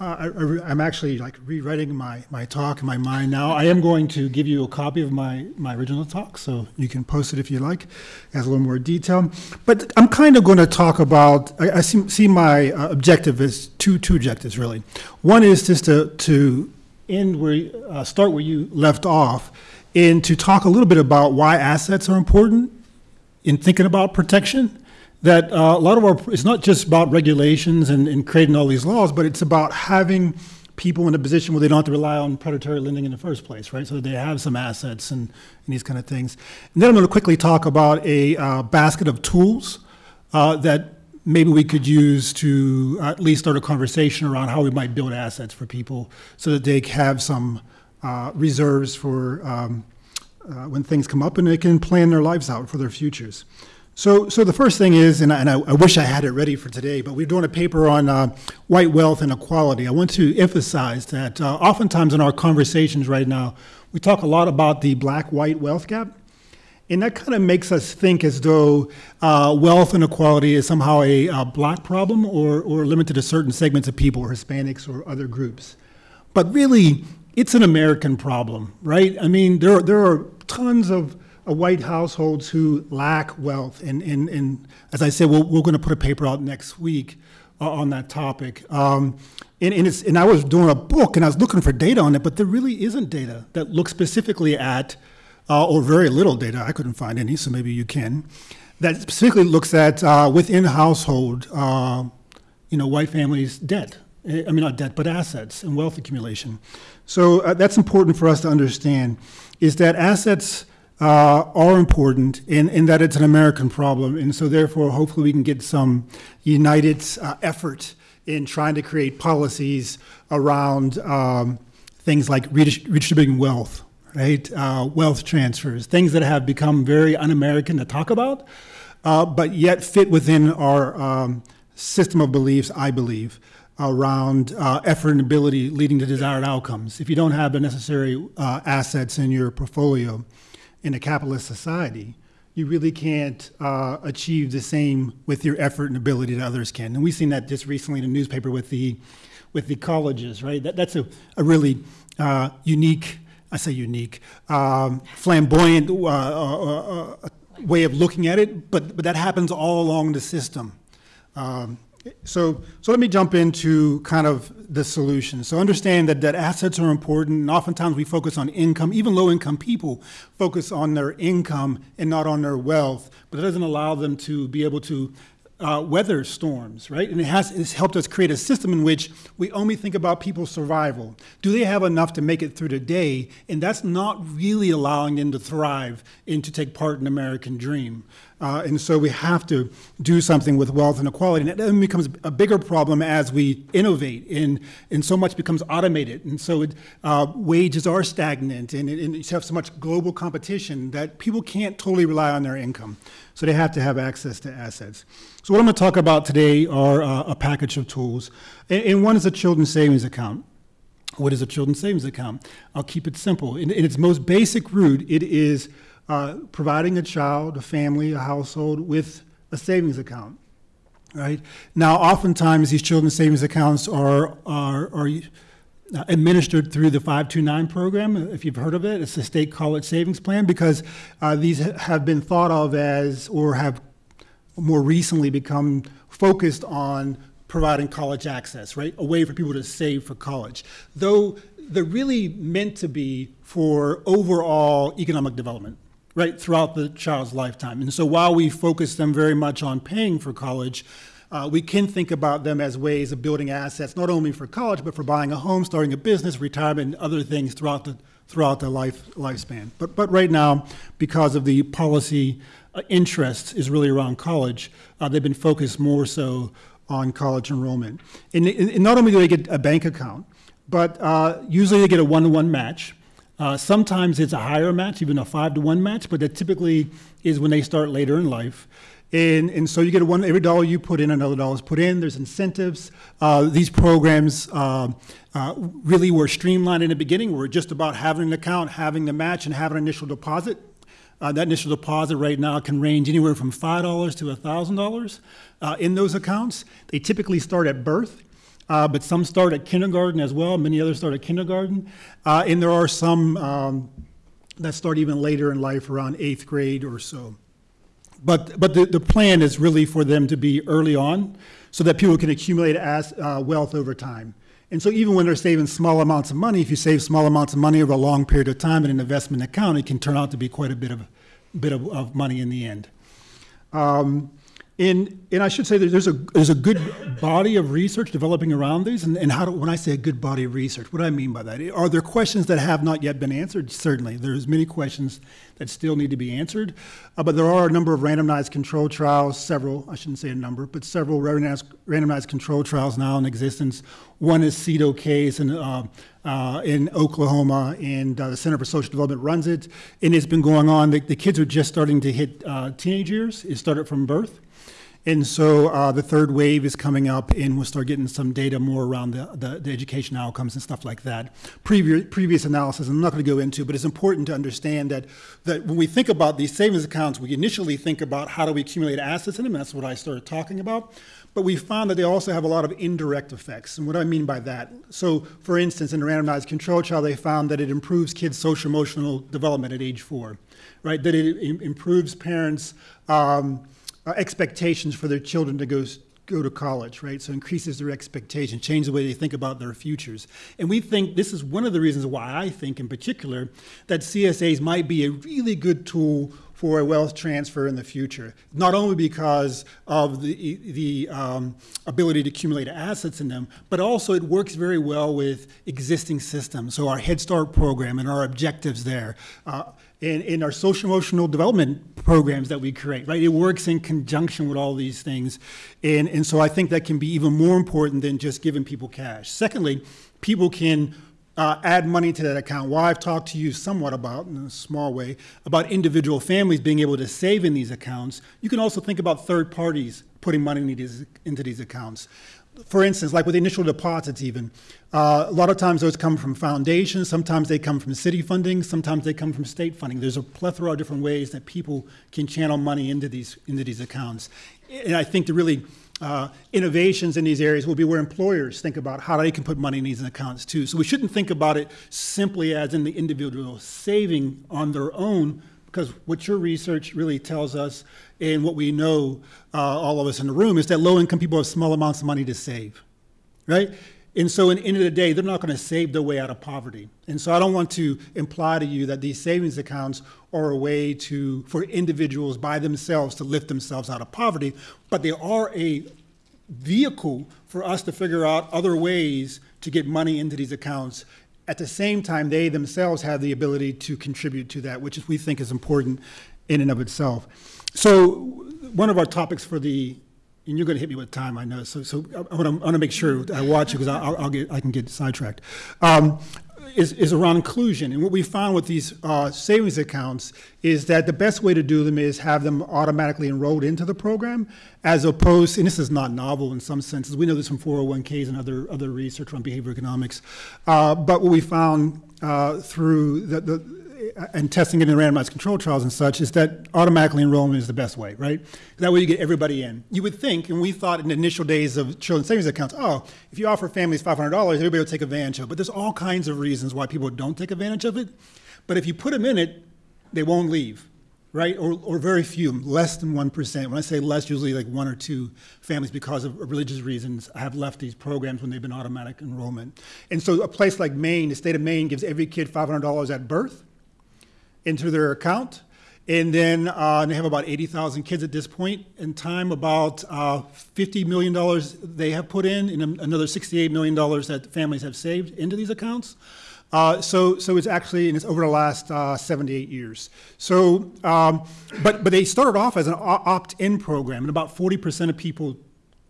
uh, I- I'm actually like rewriting my, my talk in my mind now. I am going to give you a copy of my, my original talk, so you can post it if you like. It has a little more detail. But I'm kind of going to talk about, I, I see, see my uh, objective as two, two objectives, really. One is just to, to end where, uh, start where you left off, and to talk a little bit about why assets are important in thinking about protection that uh, a lot of our it's not just about regulations and, and creating all these laws but it's about having people in a position where they don't have to rely on predatory lending in the first place right so they have some assets and, and these kind of things and then i'm going to quickly talk about a uh, basket of tools uh, that maybe we could use to at least start a conversation around how we might build assets for people so that they have some uh, reserves for um, uh, when things come up and they can plan their lives out for their futures. So, so the first thing is, and I, and I, wish I had it ready for today, but we're doing a paper on uh, white wealth and. I want to emphasize that uh, oftentimes in our conversations right now, we talk a lot about the black-white wealth gap. And that kind of makes us think as though uh, wealth inequality is somehow a, uh black problem or, or limited to certain segments of people, or Hispanics or other groups. But really, it's an American problem, right? I mean, there are, there are tons of white households who lack wealth. And, and, and as I said, we're, we're going to put a paper out next week uh, on that topic. Um, and, and, it's, and I was doing a book and I was looking for data on it, but there really isn't data that looks specifically at, uh, or very little data, I couldn't find any, so maybe you can, that specifically looks at uh, within household, uh, you know, white families' debt. Eh, I mean, not debt, but assets and wealth accumulation. So uh, that's important for us to understand, is that assets uh, are important in, in that it's an American problem. And so therefore, hopefully we can get some united uh, effort in trying to create policies around um, things like redistributing wealth, right? Uh, wealth transfers, things that have become very un-American to talk about, uh, but yet fit within our um, system of beliefs, I believe, around uh, effort and ability leading to desired outcomes. If you don't have the necessary uh, assets in your portfolio in a capitalist society, you really can't uh, achieve the same with your effort and ability that others can. And we've seen that just recently in the newspaper with the with the colleges, right? That, that's a, a really uh, unique, I say unique, um, flamboyant uh, uh, uh, way of looking at it, but, but that happens all along the system. Um, so, so let me jump into kind of the solution. So understand that, that assets are important, and oftentimes we focus on income. Even low-income people focus on their income and not on their wealth, but it doesn't allow them to be able to uh, weather storms, right? And it has it's helped us create a system in which we only think about people's survival. Do they have enough to make it through the day? And that's not really allowing them to thrive and to take part in the American dream. Uh, and so we have to do something with wealth inequality. And it then becomes a bigger problem as we innovate and, and so much becomes automated. And so it, uh, wages are stagnant and, and you have so much global competition that people can't totally rely on their income. So they have to have access to assets. So what I'm going to talk about today are uh, a package of tools. And, and one is a children's savings account. What is a children's savings account? I'll keep it simple. In, in its most basic root, it is uh, providing a child, a family, a household with a savings account. Right now, oftentimes these children's savings accounts are are, are administered through the 529 program, if you've heard of it. It's the state college savings plan because uh, these have been thought of as or have more recently become focused on providing college access, right? A way for people to save for college. Though they're really meant to be for overall economic development, right, throughout the child's lifetime. And so while we focus them very much on paying for college, uh, we can think about them as ways of building assets, not only for college, but for buying a home, starting a business, retirement, and other things throughout the throughout the life lifespan. But but right now, because of the policy uh, interest is really around college, uh, they've been focused more so on college enrollment. And, and not only do they get a bank account, but uh, usually they get a one-to-one match. Uh, sometimes it's a higher match, even a five to one match, but that typically is when they start later in life. And, and so you get one, every dollar you put in, another dollar is put in. There's incentives. Uh, these programs uh, uh, really were streamlined in the beginning. We're just about having an account, having the match, and having an initial deposit. Uh, that initial deposit right now can range anywhere from $5 to $1,000 uh, in those accounts. They typically start at birth. Uh, but some start at kindergarten as well. Many others start at kindergarten. Uh, and there are some um, that start even later in life, around eighth grade or so. But, but the, the plan is really for them to be early on so that people can accumulate as, uh, wealth over time. And so even when they're saving small amounts of money, if you save small amounts of money over a long period of time in an investment account, it can turn out to be quite a bit of, bit of, of money in the end. Um, and, and I should say that there's a, there's a good body of research developing around these. And, and how do, when I say a good body of research, what do I mean by that? Are there questions that have not yet been answered? Certainly. There's many questions that still need to be answered. Uh, but there are a number of randomized control trials, several, I shouldn't say a number, but several randomized, randomized control trials now in existence. One is SEED OK in, uh, uh, in Oklahoma, and uh, the Center for Social Development runs it. And it's been going on. The, the kids are just starting to hit uh, teenage years. It started from birth. And so uh, the third wave is coming up, and we'll start getting some data more around the, the, the education outcomes and stuff like that. Previous, previous analysis, I'm not going to go into, but it's important to understand that, that when we think about these savings accounts, we initially think about how do we accumulate assets in them. That's what I started talking about. But we found that they also have a lot of indirect effects. And what I mean by that? So, for instance, in a randomized control trial, they found that it improves kids' social emotional development at age four, right? That it improves parents' um, expectations for their children to go go to college, right? So increases their expectation, change the way they think about their futures. And we think this is one of the reasons why I think in particular that CSAs might be a really good tool for a wealth transfer in the future. Not only because of the, the um, ability to accumulate assets in them, but also it works very well with existing systems. So our Head Start program and our objectives there. Uh, in, in our social emotional development programs that we create, right? It works in conjunction with all these things. And, and so I think that can be even more important than just giving people cash. Secondly, people can uh, add money to that account. Well, I've talked to you somewhat about, in a small way, about individual families being able to save in these accounts. You can also think about third parties putting money these, into these accounts for instance, like with initial deposits, even, uh, a lot of times those come from foundations, sometimes they come from city funding, sometimes they come from state funding. There's a plethora of different ways that people can channel money into these, into these accounts. And I think the really uh, innovations in these areas will be where employers think about how they can put money in these accounts too. So we shouldn't think about it simply as in the individual saving on their own, because what your research really tells us and what we know, uh, all of us in the room, is that low income people have small amounts of money to save, right? And so, in the end of the day, they're not going to save their way out of poverty. And so, I don't want to imply to you that these savings accounts are a way to for individuals by themselves to lift themselves out of poverty, but they are a vehicle for us to figure out other ways to get money into these accounts at the same time, they themselves have the ability to contribute to that, which is, we think is important in and of itself. So one of our topics for the, and you're going to hit me with time, I know. So, so I want to make sure I watch it because I'll, I'll, get, I can get sidetracked. Um, is, is around inclusion. And what we found with these uh, savings accounts is that the best way to do them is have them automatically enrolled into the program, as opposed, and this is not novel in some senses. We know this from 401ks and other, other research on behavior economics. Uh, but what we found uh, through the, the and testing it in randomized control trials and such is that automatically enrollment is the best way, right? That way you get everybody in. You would think, and we thought in the initial days of children's savings accounts, oh, if you offer families $500, everybody will take advantage of it. But there's all kinds of reasons why people don't take advantage of it. But if you put them in it, they won't leave, right? Or, or very few, less than 1%. When I say less, usually like one or two families because of religious reasons have left these programs when they've been automatic enrollment. And so a place like Maine, the state of Maine gives every kid $500 at birth into their account. And then uh, they have about 80,000 kids at this point in time, about uh, $50 million they have put in, and another $68 million that families have saved into these accounts. Uh, so, so it's actually, and it's over the last uh, 78 years. So, um, but, but they started off as an opt-in program, and about 40% of people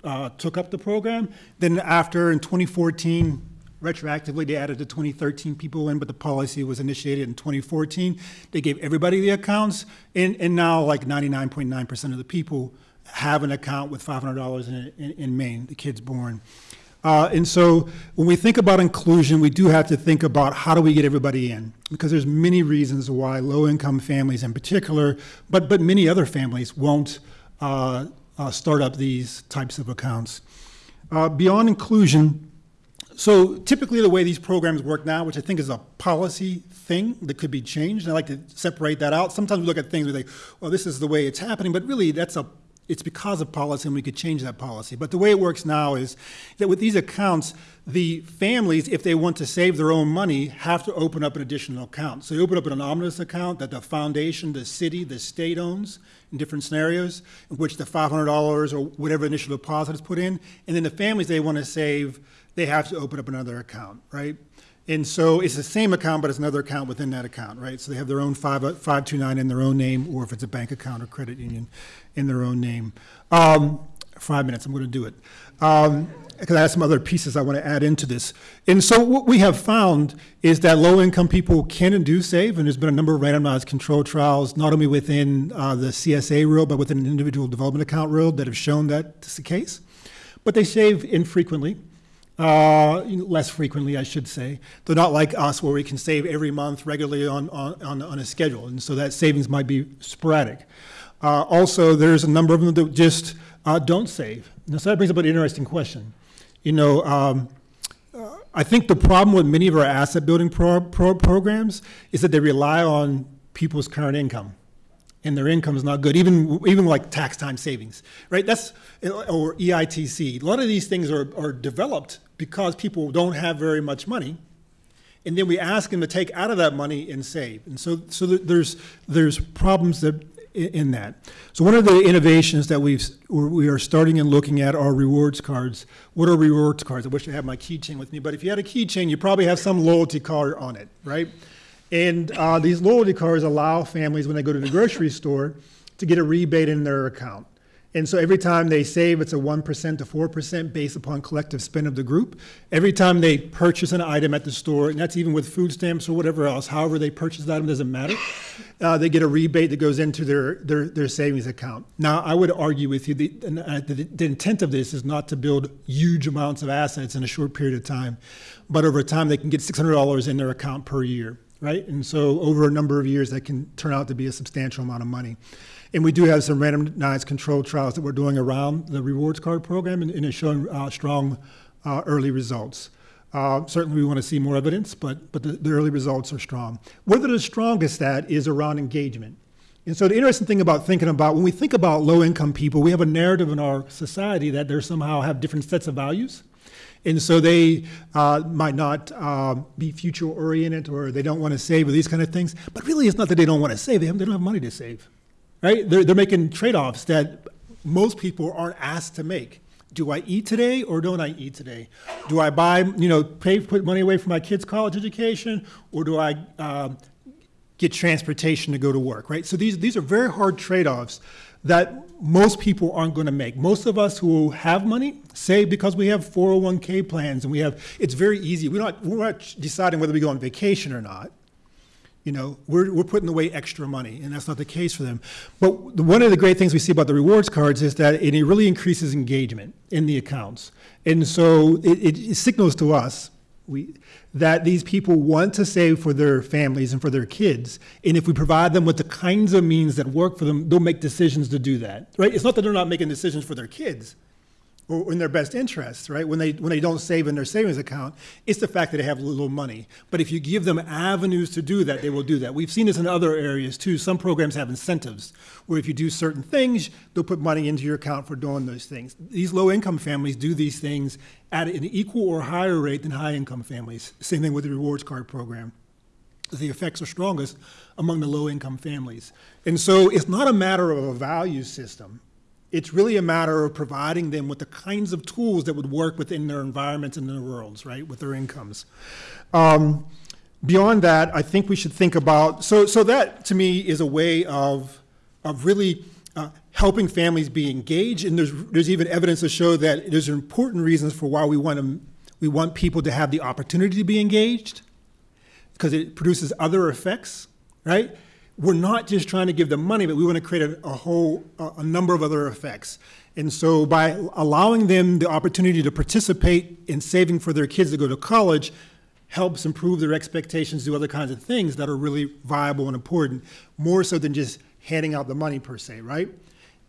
uh, took up the program. Then after, in 2014, retroactively, they added the 2013 people in, but the policy was initiated in 2014. They gave everybody the accounts, and, and now like 99.9% of the people have an account with $500 in, in, in Maine, the kids born. Uh, and so when we think about inclusion, we do have to think about how do we get everybody in? Because there's many reasons why low-income families in particular, but, but many other families won't uh, uh, start up these types of accounts. Uh, beyond inclusion, so typically the way these programs work now, which I think is a policy thing that could be changed, and I like to separate that out. Sometimes we look at things we think, well, this is the way it's happening, but really that's a it's because of policy and we could change that policy. But the way it works now is that with these accounts, the families, if they want to save their own money, have to open up an additional account. So you open up an omnibus account that the foundation, the city, the state owns in different scenarios, in which the $500 or whatever initial deposit is put in. And then the families they want to save, they have to open up another account, right? And so it's the same account, but it's another account within that account, right? So they have their own five, 529 in their own name, or if it's a bank account or credit union, in their own name. Um, five minutes, I'm going to do it. Um, because I have some other pieces I want to add into this. And so what we have found is that low-income people can and do save, and there's been a number of randomized control trials, not only within uh, the CSA rule, but within an individual development account rule that have shown that this the case. But they save infrequently. Uh, less frequently, I should say. They're not like us where we can save every month regularly on, on, on, on a schedule, and so that savings might be sporadic. Uh, also, there's a number of them that just uh, don't save. Now, so that brings up an interesting question. You know, um, uh, I think the problem with many of our asset building pro- pro- programs is that they rely on people's current income and their income is not good, even even like tax time savings, right? That's or EITC. A lot of these things are, are developed because people don't have very much money, and then we ask them to take out of that money and save. And so so there's there's problems that in that. So one of the innovations that we've we are starting and looking at are rewards cards. What are rewards cards? I wish I had my keychain with me, but if you had a keychain, you probably have some loyalty card on it, right? And uh, these loyalty cards allow families, when they go to the grocery store, to get a rebate in their account. And so every time they save, it's a 1% to 4% based upon collective spend of the group. Every time they purchase an item at the store, and that's even with food stamps or whatever else, however they purchase the item doesn't matter, uh, they get a rebate that goes into their, their, their savings account. Now, I would argue with you, the, uh, the, the intent of this is not to build huge amounts of assets in a short period of time, but over time they can get $600 in their account per year right? And so over a number of years, that can turn out to be a substantial amount of money. And we do have some randomized controlled trials that we're doing around the rewards card program, and, and it's showing uh, strong uh, early results. Uh, certainly, we want to see more evidence, but, but the, the early results are strong. Where they're the strongest at is around engagement. And so the interesting thing about thinking about, when we think about low income people, we have a narrative in our society that they somehow have different sets of values. And so they uh, might not uh, be future oriented or they don't want to save or these kind of things. But really, it's not that they don't want to save, they, they don't have money to save. Right? They're, they're making trade offs that most people aren't asked to make. Do I eat today or don't I eat today? Do I buy, you know, pay, put money away for my kids' college education or do I uh, get transportation to go to work, right? So these, these are very hard trade offs that most people aren't going to make. Most of us who have money say because we have 401k plans and we have, it's very easy. We're not, we're not deciding whether we go on vacation or not. You know, we're, we're putting away extra money, and that's not the case for them. But the, one of the great things we see about the rewards cards is that it, really increases engagement in the accounts. And so it, it, it signals to us we, that these people want to save for their families and for their kids. And if we provide them with the kinds of means that work for them, they'll make decisions to do that. Right? It's not that they're not making decisions for their kids or in their best interests, right? When they when they don't save in their savings account, it's the fact that they have little money. But if you give them avenues to do that, they will do that. We've seen this in other areas too. Some programs have incentives where if you do certain things, they'll put money into your account for doing those things. These low income families do these things at an equal or higher rate than high income families. Same thing with the rewards card program. the effects are strongest among the low-income families. And so it's not a matter of a value system. It's really a matter of providing them with the kinds of tools that would work within their environments and their worlds, right, with their incomes. Um, beyond that, I think we should think about, so, so that to me is a way of, of really uh, helping families be engaged. And there's, there's even evidence to show that there's important reasons for why we want, to, we want people to have the opportunity to be engaged because it produces other effects, right? We're not just trying to give them money, but we want to create a, a whole, a, a number of other effects. And so by allowing them the opportunity to participate in saving for their kids to go to college, helps improve their expectations, do other kinds of things that are really viable and important, more so than just handing out the money per se, right?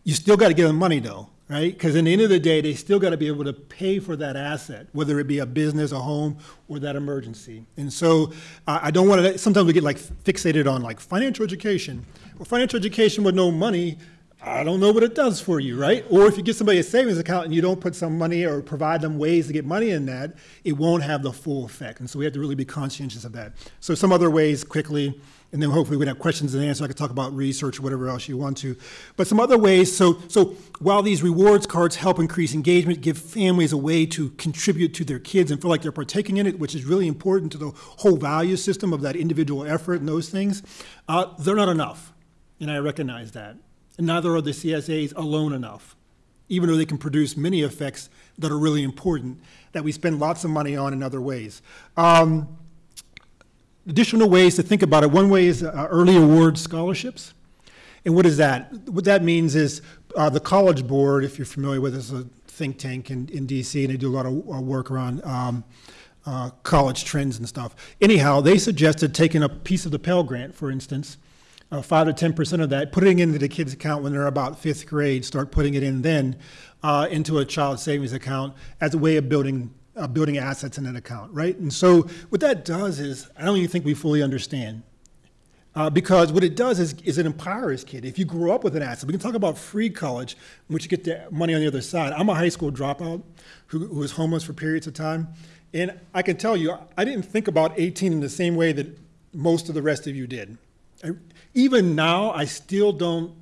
You still got to give them money though, right? Because in the end of the day, they still got to be able to pay for that asset, whether it be a business, a home, or that emergency. And so uh, I don't want to, sometimes we get like fixated on like financial education. Well, financial education with no money, I don't know what it does for you, right? Or if you give somebody a savings account and you don't put some money or provide them ways to get money in that, it won't have the full effect. And so we have to really be conscientious of that. So some other ways quickly, and then hopefully we can have questions and answers. I can talk about research or whatever else you want to. But some other ways, so, so while these rewards cards help increase engagement, give families a way to contribute to their kids and feel like they're partaking in it, which is really important to the whole value system of that individual effort and those things, uh, they're not enough. And I recognize that and neither are the CSAs alone enough, even though they can produce many effects that are really important that we spend lots of money on in other ways. Um, additional ways to think about it. One way is uh, early award scholarships. And what is that? What that means is uh, the College Board, if you're familiar with, is a think tank in, in DC, and they do a lot of uh, work around um, uh, college trends and stuff. Anyhow, they suggested taking a piece of the Pell Grant, for instance, uh, five to ten percent of that, putting it into the kids' account when they're about fifth grade. Start putting it in then uh, into a child savings account as a way of building uh, building assets in an account, right? And so what that does is, I don't even think we fully understand. Uh, because what it does is, is it empowers kid. If you grow up with an asset, we can talk about free college, in which you get the money on the other side. I'm a high school dropout who, who was homeless for periods of time. And I can tell you, I didn't think about 18 in the same way that most of the rest of you did. I, even now, I still don't.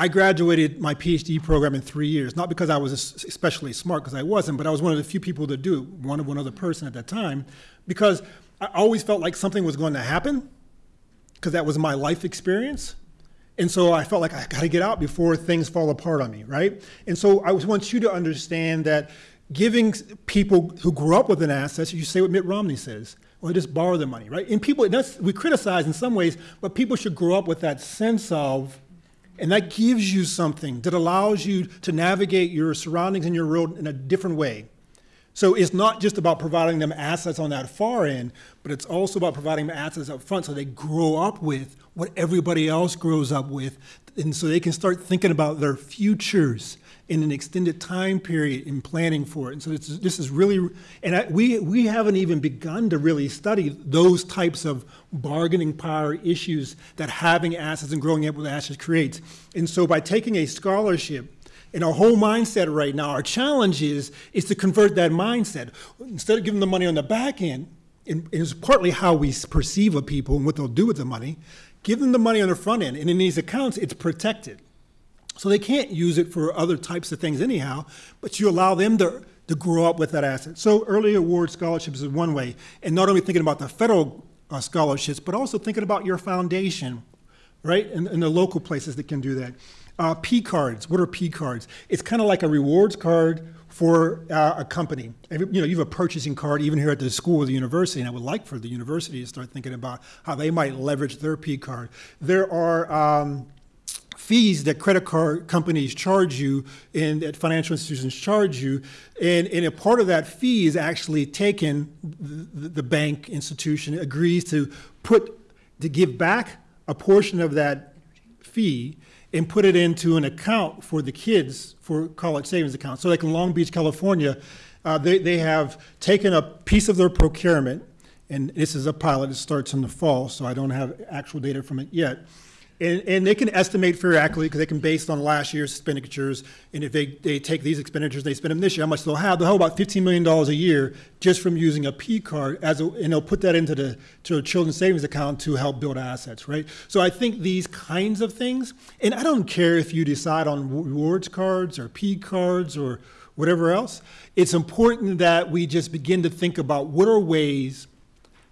I graduated my PhD program in three years, not because I was especially smart, because I wasn't, but I was one of the few people to do, it, one of one other person at that time, because I always felt like something was going to happen, because that was my life experience. And so I felt like I got to get out before things fall apart on me, right? And so I want you to understand that giving people who grew up with an asset, you say what Mitt Romney says, or just borrow the money, right? And people, we criticize in some ways, but people should grow up with that sense of, and that gives you something that allows you to navigate your surroundings and your world in a different way. So it's not just about providing them assets on that far end, but it's also about providing them assets up front so they grow up with what everybody else grows up with, and so they can start thinking about their futures in an extended time period in planning for it. And so this is, this is really, and I, we, we haven't even begun to really study those types of bargaining power issues that having assets and growing up with assets creates. And so by taking a scholarship, and our whole mindset right now, our challenge is, is to convert that mindset. Instead of giving the money on the back end, and it's partly how we perceive of people and what they'll do with the money, give them the money on the front end. And in these accounts, it's protected. So they can't use it for other types of things anyhow, but you allow them to, to grow up with that asset. So early award scholarships is one way, and not only thinking about the federal uh, scholarships, but also thinking about your foundation, right, and, and the local places that can do that. Uh, P cards, what are P cards? It's kind of like a rewards card for uh, a company. You know, you have a purchasing card even here at the school or the university, and I would like for the university to start thinking about how they might leverage their P card. There are um, fees that credit card companies charge you and that financial institutions charge you. And, and a part of that fee is actually taken, the, the bank institution agrees to put, to give back a portion of that fee and put it into an account for the kids for college savings accounts. So like in Long Beach, California, uh, they, they have taken a piece of their procurement, and this is a pilot, it starts in the fall, so I don't have actual data from it yet And, and they can estimate very accurately because they can based on last year's expenditures. And if they, they take these expenditures, they spend them this year, how much they'll have? They'll have about $15 million a year just from using a P card as a, and they'll put that into the to a children's savings account to help build assets, right? So I think these kinds of things, and I don't care if you decide on rewards cards or P cards or whatever else. It's important that we just begin to think about what are ways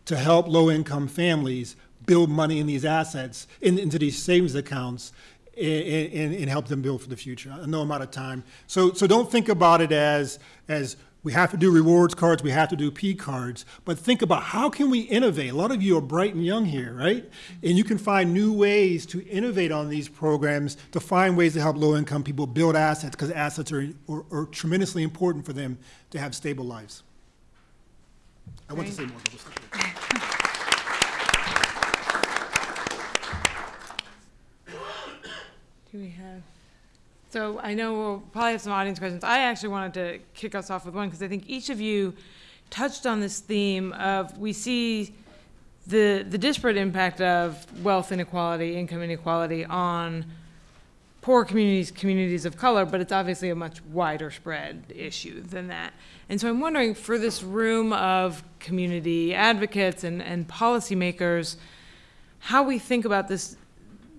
to help low-income families build money in these assets, in, into these savings accounts, and, and, and help them build for the future. I know I'm out of time. So, so don't think about it as, as we have to do rewards cards, we have to do P cards, but think about how can we innovate? A lot of you are bright and young here, right? And you can find new ways to innovate on these programs to find ways to help low-income people build assets because assets are, are, are tremendously important for them to have stable lives. I want to say more, but we'll stop there. Do we have? So I know we'll probably have some audience questions. I actually wanted to kick us off with one because I think each of you touched on this theme of we see the the disparate impact of wealth inequality, income inequality on poor communities, communities of color, but it's obviously a much wider spread issue than that. And so I'm wondering for this room of community advocates and, and policymakers, how we think about this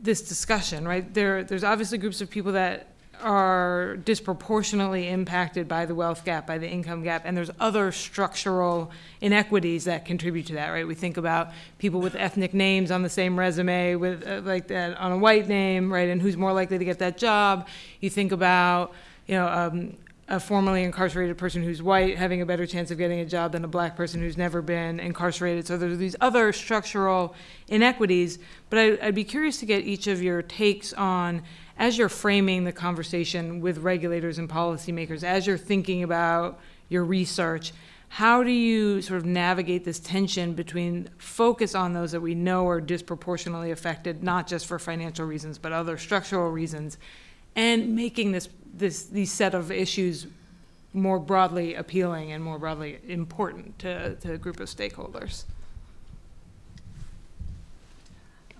this discussion, right? There, there's obviously groups of people that are disproportionately impacted by the wealth gap, by the income gap, and there's other structural inequities that contribute to that, right? We think about people with ethnic names on the same resume with uh, like that on a white name, right? And who's more likely to get that job? You think about, you know, um, a formerly incarcerated person who's white having a better chance of getting a job than a black person who's never been incarcerated. So there's these other structural inequities. But I, I'd be curious to get each of your takes on, as you're framing the conversation with regulators and policymakers, as you're thinking about your research, how do you sort of navigate this tension between focus on those that we know are disproportionately affected, not just for financial reasons, but other structural reasons, and making this, this, these set of issues more broadly appealing and more broadly important to, to a group of stakeholders?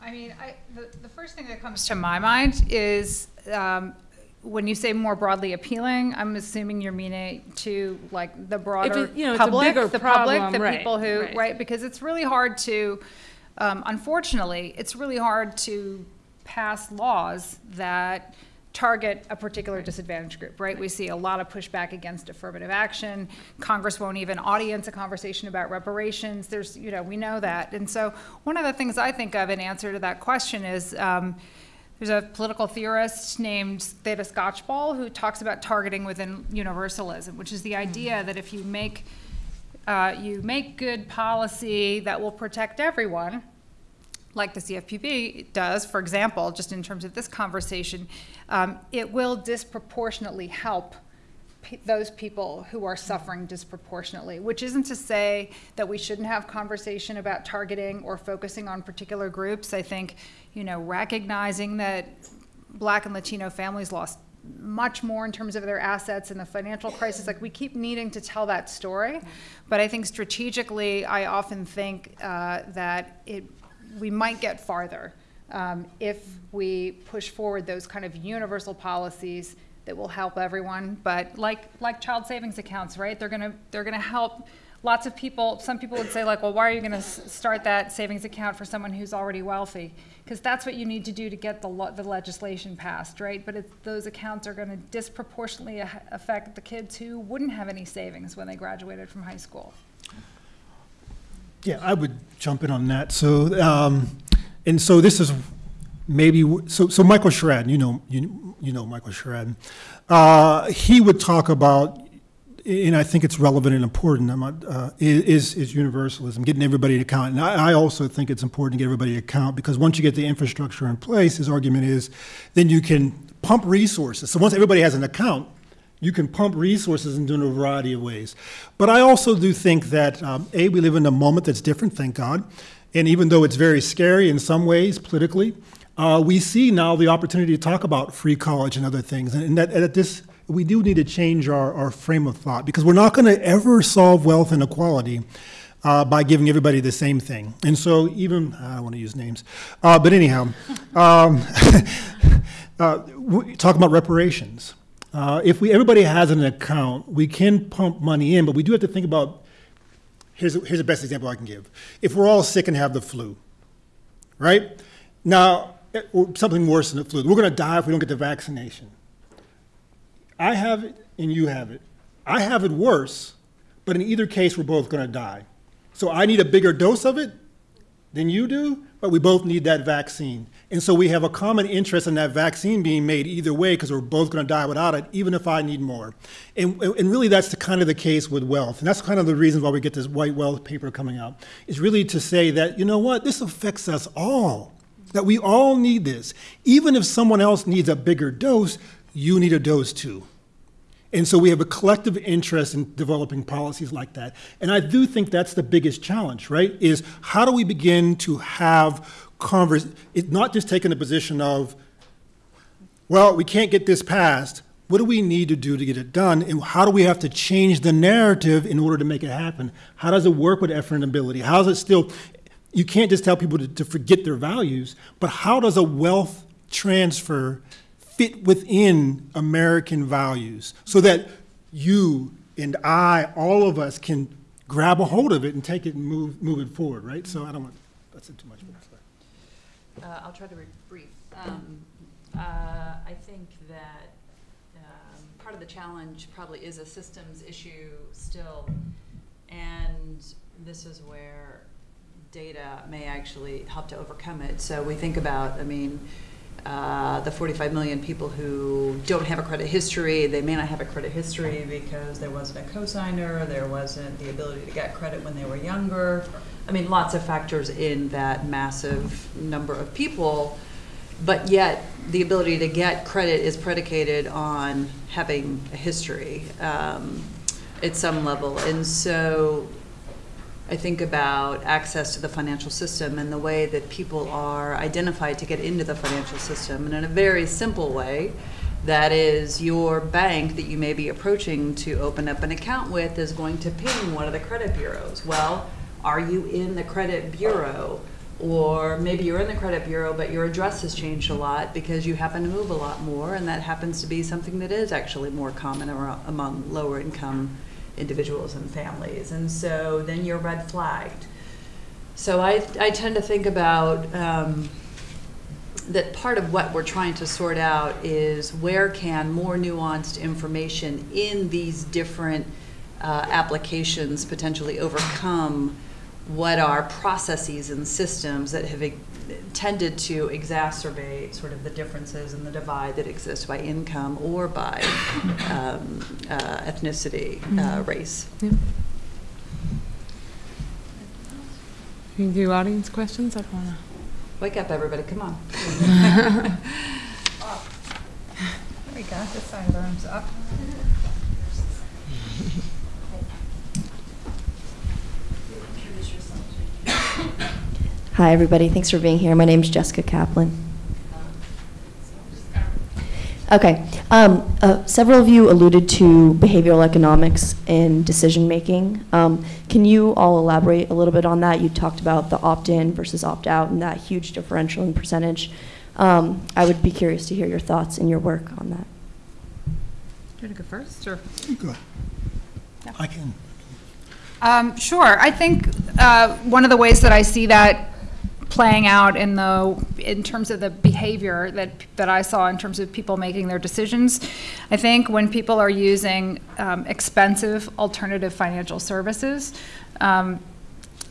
I mean, I, the, the first thing that comes to my mind is, um, when you say more broadly appealing, I'm assuming you're meaning to like the broader it- you know, public, the public, the right, people who, right. right? Because it's really hard to, um, unfortunately, it's really hard to pass laws that target a particular disadvantaged group, right? We see a lot of pushback against affirmative action. Congress won't even audience a conversation about reparations. There's, you know, we know that. And so one of the things I think of in answer to that question is, um, there's a political theorist named Theda Skocpol who talks about targeting within universalism, which is the idea that if you make uh, you make good policy that will protect everyone, like the CFPB does, for example, just in terms of this conversation, um, it will disproportionately help those people who are suffering disproportionately, which isn't to say that we shouldn't have conversation about targeting or focusing on particular groups. I think, you know, recognizing that black and Latino families lost much more in terms of their assets in the financial crisis. Like we keep needing to tell that story, but I think strategically, I often think uh, that it we might get farther um, if we push forward those kind of universal policies that will help everyone. But like like child savings accounts, right? They're gonna they're gonna help lots of people. Some people would say like, well, why are you gonna start that savings account for someone who's already wealthy? Because that's what you need to do to get the the legislation passed, right? But those accounts are going to disproportionately affect the kids who wouldn't have any savings when they graduated from high school. Yeah, I would jump in on that. So, um, and so this is maybe, so, so Michael Sherraden, you know, you, you know Michael Sherraden. Uh, he would talk about, and I think it's relevant and important, I'm not, uh, is, is universalism, getting everybody to count. And I, I also think it's important to get everybody to count because once you get the infrastructure in place, his argument is, then you can pump resources. So once everybody has an account, you can pump resources into a variety of ways. But I also do think that, um, A, we live in a moment that's different, thank God. And even though it's very scary in some ways politically, uh, we see now the opportunity to talk about free college and other things. And, and that, at this, we do need to change our, our frame of thought because we're not going to ever solve wealth inequality uh, by giving everybody the same thing. And so even, I don't want to use names, uh, but anyhow, um, uh, talk about reparations. Uh, if we, everybody has an account, we can pump money in, but we do have to think about, here's, here's the best example I can give. If we're all sick and have the flu, right? Now, eh, something worse than the flu, we're going to die if we don't get the vaccination. I have it and you have it. I have it worse, but in either case, we're both going to die. So I need a bigger dose of it than you do, but we both need that vaccine. And so we have a common interest in that vaccine being made either way because we're both going to die without it, even if I need more. And, and really, that's the kind of the case with wealth. And that's kind of the reason why we get this white wealth paper coming out, is really to say that, you know what, this affects us all, that we all need this. Even if someone else needs a bigger dose, you need a dose too. And so we have a collective interest in developing policies like that. And I do think that's the biggest challenge, right? Is how do we begin to have converse, it, not just taking the position of, well, we can't get this passed. What do we need to do to get it done? And how do we have to change the narrative in order to make it happen? How does it work with effort and ability? How does it still, you can't just tell people to, to forget their values, but how does a wealth transfer fit within American values so that you and I, all of us, can grab a hold of it and take it and move, move it forward, right? So I don't want, that's it too much. Uh, I'll try to be brief. Um, uh, I think that um, part of the challenge probably is a systems issue still, and this is where data may actually help to overcome it. So we think about, I mean, uh, the 45 million people who don't have a credit history, they may not have a credit history because there wasn't a cosigner, there wasn't the ability to get credit when they were younger. I mean, lots of factors in that massive number of people, but yet the ability to get credit is predicated on having a history um, at some level. And so I think about access to the financial system and the way that people are identified to get into the financial system. And in a very simple way, that is your bank that you may be approaching to open up an account with is going to ping one of the credit bureaus. Well, are you in the credit bureau? Or maybe you're in the credit bureau, but your address has changed a lot because you happen to move a lot more, and that happens to be something that is actually more common among lower income individuals and families. And so then you're red flagged. So I, I tend to think about um, that part of what we're trying to sort out is where can more nuanced information in these different uh, applications potentially overcome what are processes and systems that have tended to exacerbate sort of the differences and the divide that exists by income or by um, uh, ethnicity, uh, Mm-hmm. race. Yeah. You can do audience questions? I don't wanna. Wake up, everybody, come on. There we go, this side of the room's up. Hi, everybody. Thanks for being here. My name is Jessica Kaplan. Okay. Um, uh, several of you alluded to behavioral economics in decision making. Um, can you all elaborate a little bit on that? You talked about the opt in versus opt out and that huge differential in percentage. Um, I would be curious to hear your thoughts and your work on that. Do you want to go first, or? Go ahead. I can. Um, sure. I think uh, one of the ways that I see that playing out in the in terms of the behavior that that I saw in terms of people making their decisions, I think when people are using um, expensive alternative financial services. Um,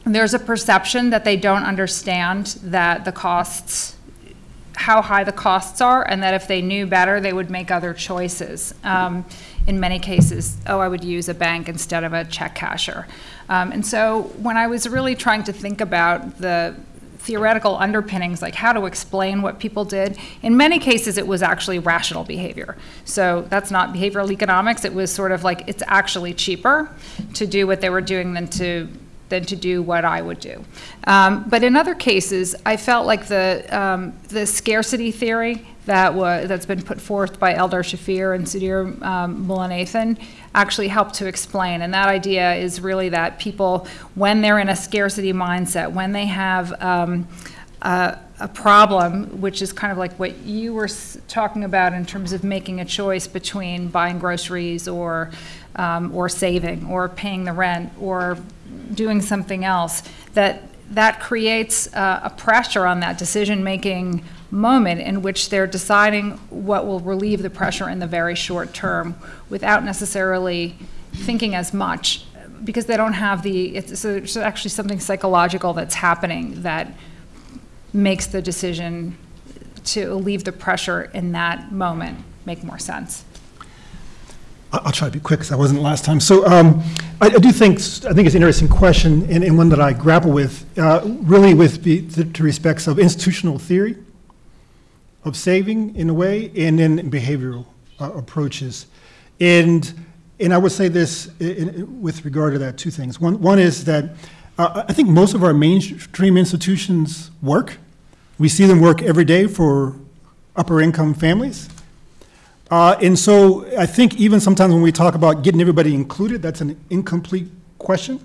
there's a perception that they don't understand that the costs how high the costs are, and that if they knew better, they would make other choices. Um, in many cases, oh, I would use a bank instead of a check casher. Um, and so when I was really trying to think about the theoretical underpinnings, like how to explain what people did, in many cases it was actually rational behavior. So that's not behavioral economics. It was sort of like it's actually cheaper to do what they were doing than to than to do what I would do. Um, but in other cases, I felt like the, um, the scarcity theory that was, that's been put forth by Eldar Shafir and Sudhir um, Mullainathan actually help to explain. And that idea is really that people, when they're in a scarcity mindset, when they have um, a, a problem, which is kind of like what you were talking about in terms of making a choice between buying groceries or, um, or saving, or paying the rent, or doing something else, that that creates uh, a pressure on that decision-making moment in which they're deciding what will relieve the pressure in the very short term without necessarily thinking as much because they don't have the, it's, so it's actually something psychological that's happening that makes the decision to leave the pressure in that moment make more sense. I'll try to be quick, because I wasn't last time. So um, I I do think, I think it's an interesting question, and and one that I grapple with, uh, really with the the- to respects of institutional theory, of saving in a way, and then behavioral uh, approaches. And, and I would say this i- i- with regard to that, two things. One, one is that uh, I think most of our mainstream institutions work. We see them work every day for upper-income families. Uh, And so I think even sometimes when we talk about getting everybody included, that's an incomplete question.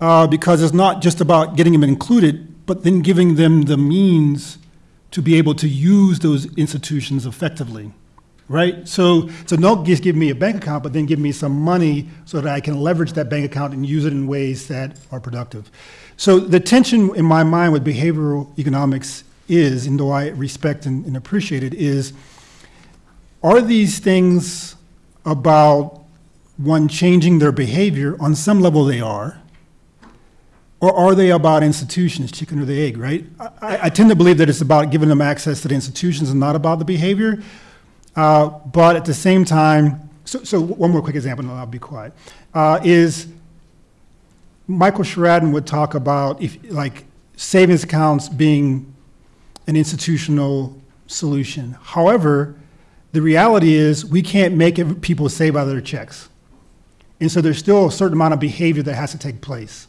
uh, Because it's not just about getting them included, but then giving them the means to be able to use those institutions effectively, right? So, so don't just give me a bank account, but then give me some money so that I can leverage that bank account and use it in ways that are productive. So the tension in my mind with behavioral economics is, and though I respect and and appreciate it, is are these things about one changing their behavior? On some level, they are. Or are they about institutions, chicken or the egg, right? I, I tend to believe that it's about giving them access to the institutions and not about the behavior. Uh, but at the same time, so, so one more quick example, and I'll be quiet, uh, is Michael Sherraden would talk about if, like, savings accounts being an institutional solution. However, the reality is we can't make people save out of their checks. And so there's still a certain amount of behavior that has to take place.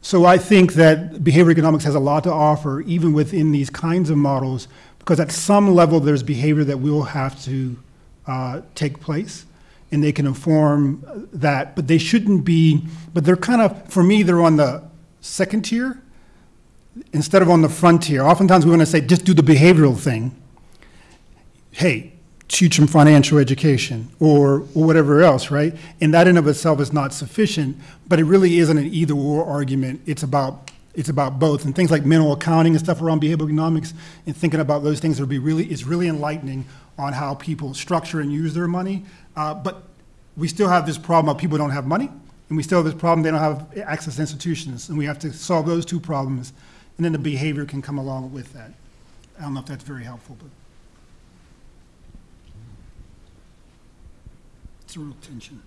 So I think that behavioral economics has a lot to offer, even within these kinds of models, because at some level, there's behavior that will have to uh, take place, and they can inform that, but they shouldn't be, but they're kind of, for me, they're on the second tier instead of on the frontier. Oftentimes, we want to say, just do the behavioral thing. Hey, teach them financial education or or whatever else, right? And that in of itself is not sufficient, but it really isn't an either or argument. It's about it's about both. And things like mental accounting and stuff around behavioral economics and thinking about those things would be really is really enlightening on how people structure and use their money. Uh, but we still have this problem of people don't have money, and we still have this problem they don't have access to institutions, and we have to solve those two problems, and then the behavior can come along with that. I don't know if that's very helpful, but it's a real tension.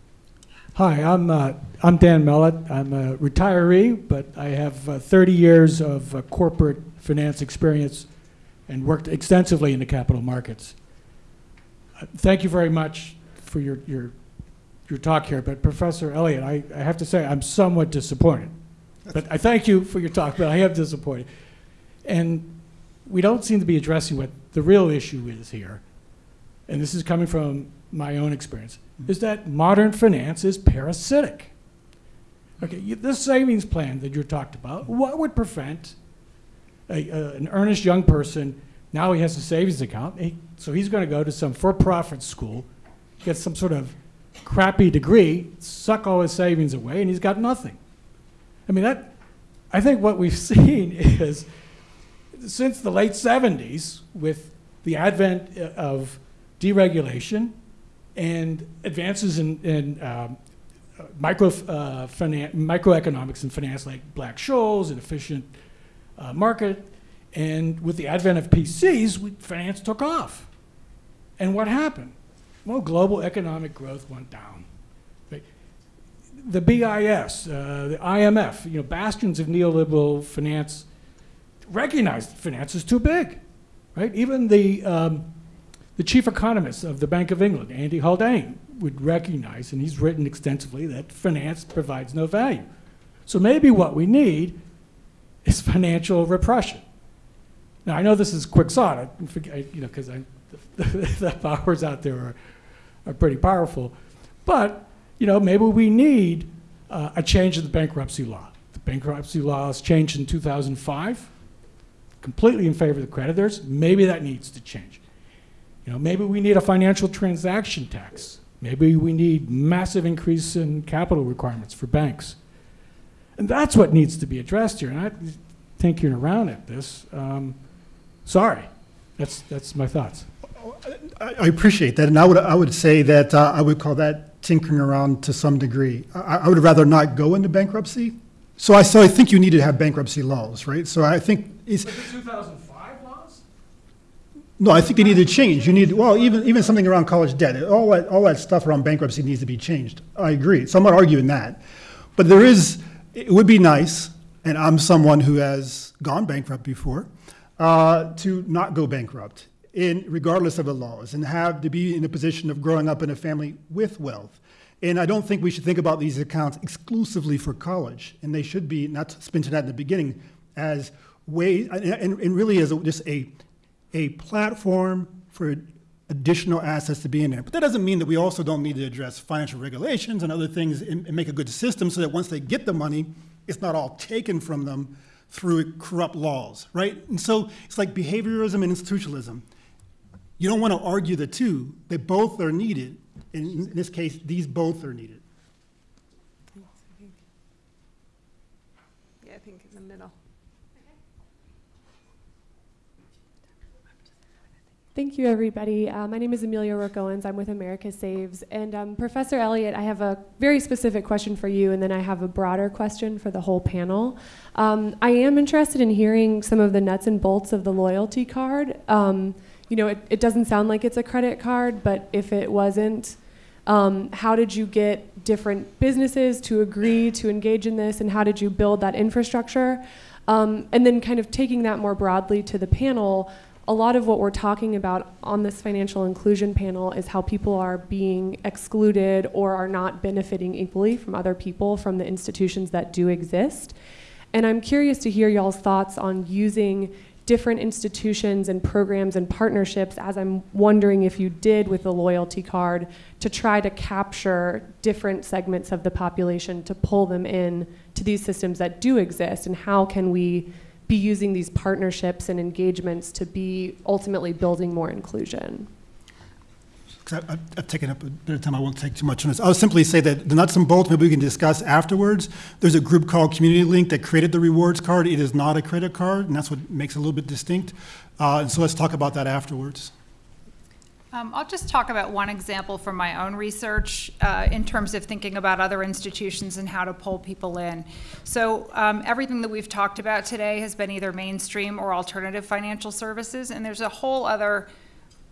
Hi, I'm, uh, I'm Dan Mellett. I'm a retiree, but I have uh, 30 years of uh, corporate finance experience and worked extensively in the capital markets. Uh, Thank you very much for your, your, your talk here, but Professor Elliott, I, I have to say, I'm somewhat disappointed. But I thank you for your talk, but I am disappointed. And we don't seem to be addressing what the real issue is here, and this is coming from my own experience, is that modern finance is parasitic. Okay, you- this savings plan that you talked about, what would prevent a, a- an earnest young person, now he has a savings account, he- so he's going to go to some for-profit school, get some sort of crappy degree, suck all his savings away, and he's got nothing. I mean, that, I think what we've seen is, since the late 70s, with the advent uh, of deregulation and advances in, in um, micro, uh, microeconomics and finance, like Black Scholes and efficient uh, market, and with the advent of PCs, we, finance took off. And what happened? Well, global economic growth went down. The BIS, uh, the IMF, you know, bastions of neoliberal finance recognized finance is too big, right? Even the, um, the chief economist of the Bank of England, Andy Haldane, would recognize, and he's written extensively, that finance provides no value. So maybe what we need is financial repression. Now, I know this is quixotic, you know, because I, the powers out there are, are pretty powerful. But, you know, maybe we need uh, a change in the bankruptcy law. The bankruptcy law was changed in 2005, completely in favor of the creditors. Maybe that needs to change. You know, maybe we need a financial transaction tax. Maybe we need massive increase in capital requirements for banks. And that's what needs to be addressed here. And I tinkering around at this. Um, sorry, that's that's my thoughts. I I appreciate that, and I would, I would say that uh, I would call that tinkering around to some degree. I, I would rather not go into bankruptcy. So I, so I think you need to have bankruptcy laws, right? So I think it's, the 2005 laws? No, I think they need to change. You need, well, even, even something around college debt, all that, all that stuff around bankruptcy needs to be changed. I agree. So I'm not arguing that. But there is, it would be nice, and I'm someone who has gone bankrupt before, uh, to not go bankrupt in, regardless of the laws, and have to be in a position of growing up in a family with wealth. And I don't think we should think about these accounts exclusively for college, and they should be, not spin to that in the beginning, as way, and, and and really as a- just a, a platform for additional assets to be in there. But that doesn't mean that we also don't need to address financial regulations and other things and, and make a good system so that once they get the money, it's not all taken from them through corrupt laws, right? And so it's like behaviorism and institutionalism. You don't want to argue the two. They both are needed. In, in this case, these both are needed. Yeah, I think in the middle. Thank you, everybody. Uh, my name is Amelia Rourke Owens. I'm with America Saves. And um, Professor Elliott, I have a very specific question for you, and then I have a broader question for the whole panel. Um, I am interested in hearing some of the nuts and bolts of the loyalty card. Um, you know, it, it doesn't sound like it's a credit card, but if it wasn't, um, how did you get different businesses to agree to engage in this, and how did you build that infrastructure? Um, and then, kind of taking that more broadly to the panel, a lot of what we're talking about on this financial inclusion panel is how people are being excluded or are not benefiting equally from other people from the institutions that do exist. And I'm curious to hear y'all's thoughts on using different institutions and programs and partnerships, as I'm wondering if you did with the loyalty card, to try to capture different segments of the population to pull them in to these systems that do exist, and how can we be using these partnerships and engagements to be ultimately building more inclusion? I- I've I've taken up a bit of time, I won't take too much on this. I'll simply say that the nuts and bolts, maybe we can discuss afterwards. There's a group called Community Link that created the rewards card. It is not a credit card, and that's what makes it a little bit distinct. Uh, And so let's talk about that afterwards. Um, I'll just talk about one example from my own research uh, in terms of thinking about other institutions and how to pull people in. So um, everything that we've talked about today has been either mainstream or alternative financial services, and there's a whole other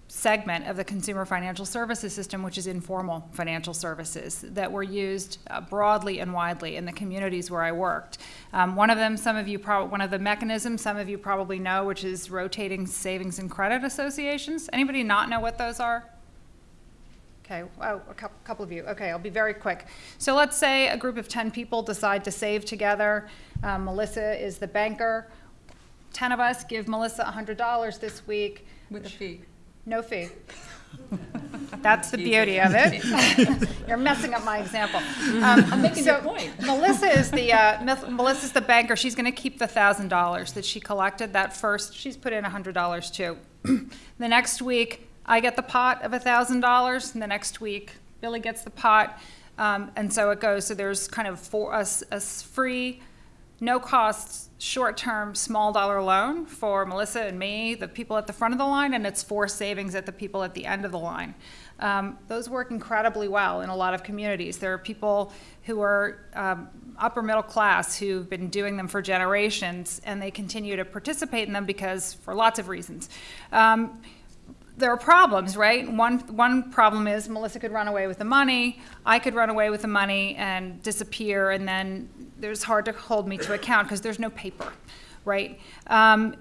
segment of the consumer financial services system, which is informal financial services that were used uh, broadly and widely in the communities where I worked. Um, one of them, some of you probably, one of the mechanisms, some of you probably know, which is rotating savings and credit associations. Anybody not know what those are? Okay, oh, a couple, of you. Okay, I'll be very quick. So let's say a group of 10 people decide to save together. Um, Melissa is the banker. 10 of us give Melissa $100 this week. With a fee. No fee. That's the beauty of it. You're messing up my example. Um, I'm making your point. Melissa is the uh, Mel- Melissa's the banker. She's going to keep the thousand dollars that she collected. That first, she's put in a hundred dollars too. the next week, I get the pot of a thousand dollars, and the next week, Billy gets the pot, um, and so it goes. So there's kind of for us a free no cost, short term, small dollar loan for Melissa and me, the people at the front of the line, and it's for savings at the people at the end of the line. Um, those work incredibly well in a lot of communities. There are people who are um, upper middle class who've been doing them for generations, and they continue to participate in them because for lots of reasons. Um, there are problems, right? One, one problem is Melissa could run away with the money, I could run away with the money and disappear, and then there's hard to hold me to account because there's no paper, right? Um,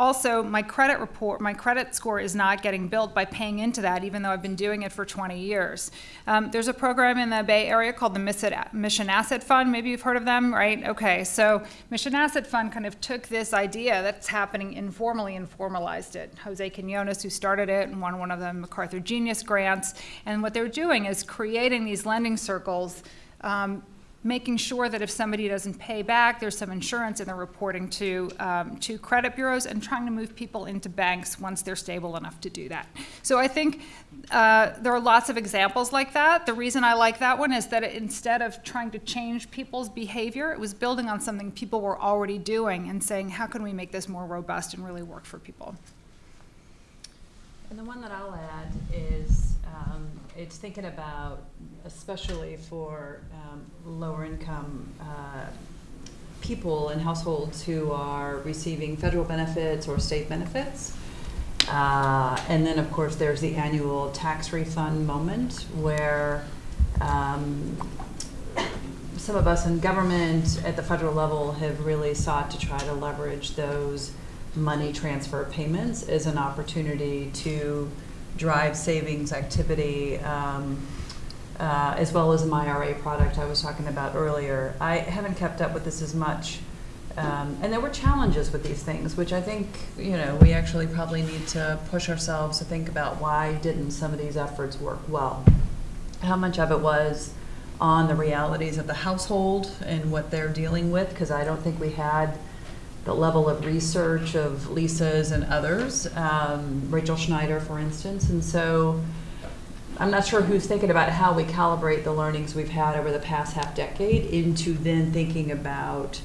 also, my credit report, my credit score is not getting built by paying into that, even though I've been doing it for 20 years. Um, there's a program in the Bay Area called the Mission Asset Fund. Maybe you've heard of them, right? Okay, so Mission Asset Fund kind of took this idea that's happening informally and formalized it. Jose Quiñonez, who started it, and won one of the MacArthur Genius grants. And what they're doing is creating these lending circles um, making sure that if somebody doesn't pay back, there's some insurance and they're reporting to, um, to credit bureaus and trying to move people into banks once they're stable enough to do that. So I think uh, there are lots of examples like that. The reason I like that one is that it, instead of trying to change people's behavior, it was building on something people were already doing and saying, how can we make this more robust and really work for people? And the one that I'll add is, um, it's thinking about, especially for um, lower income uh, people and households who are receiving federal benefits or state benefits. Uh, and then, of course, there's the annual tax refund moment where um, some of us in government at the federal level have really sought to try to leverage those money transfer payments as an opportunity to drive savings activity, um, uh, as well as my IRA product I was talking about earlier. I haven't kept up with this as much. Um, and there were challenges with these things, which I think, you know, we actually probably need to push ourselves to think about why didn't some of these efforts work well? How much of it was on the realities of the household and what they're dealing with, because I don't think we had the level of research of Lisa's and others, um, Rachel Schneider, for instance. And so I'm not sure who's thinking about how we calibrate the learnings we've had over the past half decade into then thinking about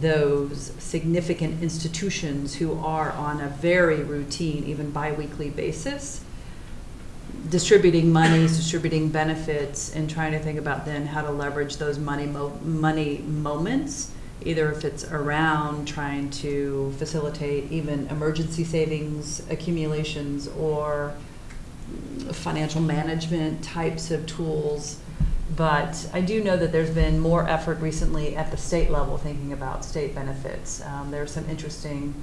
those significant institutions who are on a very routine, even biweekly basis, distributing monies, distributing benefits, and trying to think about then how to leverage those money mo- money moments either if it's around trying to facilitate even emergency savings accumulations or financial management types of tools. But I do know that there's been more effort recently at the state level thinking about state benefits. Um, there are some interesting,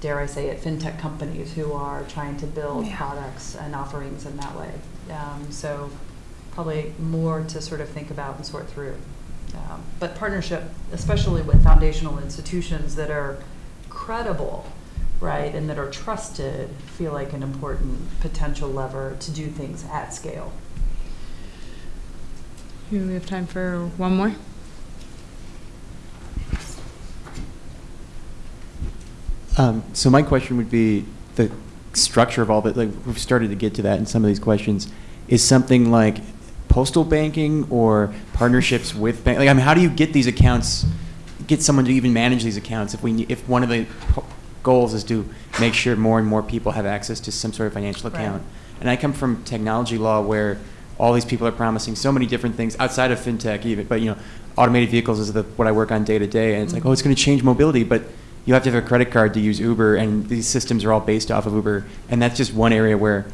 dare I say it, fintech companies who are trying to build Yeah. products and offerings in that way. Um, so probably more to sort of think about and sort through. Um, But partnership, especially with foundational institutions that are credible, right, and that are trusted, feel like an important potential lever to do things at scale. Do we have time for one more? Um, so my question would be the structure of all that. Like we've started to get to that in some of these questions. Is something like postal banking or partnerships with bank? Like, I mean, how do you get these accounts? Get someone to even manage these accounts if we if one of the goals is to make sure more and more people have access to some sort of financial Right. account. And I come from technology law where all these people are promising so many different things outside of fintech even, but you know, automated vehicles is the, what I work on day to day, and it's like, mm-hmm. oh, it's going to change mobility, but you have to have a credit card to use Uber, and these systems are all based off of Uber, and that's just one area where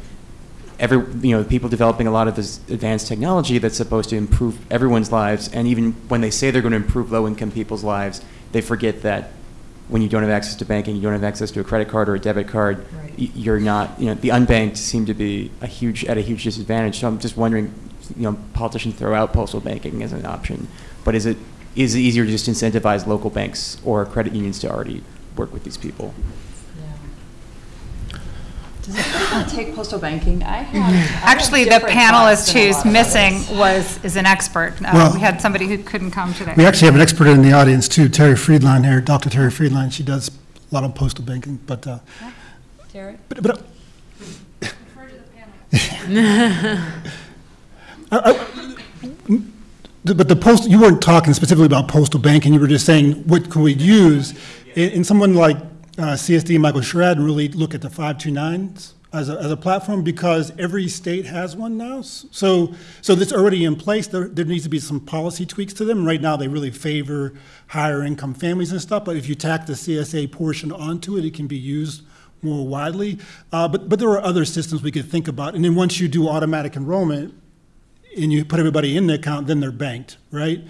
every you know people developing a lot of this advanced technology that's supposed to improve everyone's lives, and even when they say they're going to improve low-income people's lives, they forget that when you don't have access to banking, you don't have access to a credit card or a debit card, Right. you're not, you know, the unbanked seem to be a huge, at a huge disadvantage. So I'm just wondering, you know, politicians throw out postal banking as an option, but is it, is it easier to just incentivize local banks or credit unions to already work with these people? Does anyone take postal banking? I have. I have Actually, the different thoughts panelist than a who's lot of missing others. was, is an expert. Uh, Well- We had somebody who couldn't come today. We actually have an expert in the audience too, Terri Friedline here, Dr. Terri Friedline. She does a lot of postal banking, but, uh, Terri? but, but I- I- the- But the post, you weren't talking specifically about postal banking, you were just saying, what could we use? And and someone like uh, CSD, Michael Sherraden, really look at the 529s as a, as a platform, because every state has one now. So, so that's already in place, there, there needs to be some policy tweaks to them. Right now, they really favor higher income families and stuff, but if you tack the CSA portion onto it, it can be used more widely. Uh, But, but there are other systems we could think about. And then once you do automatic enrollment, and you put everybody in the account, then they're banked, right?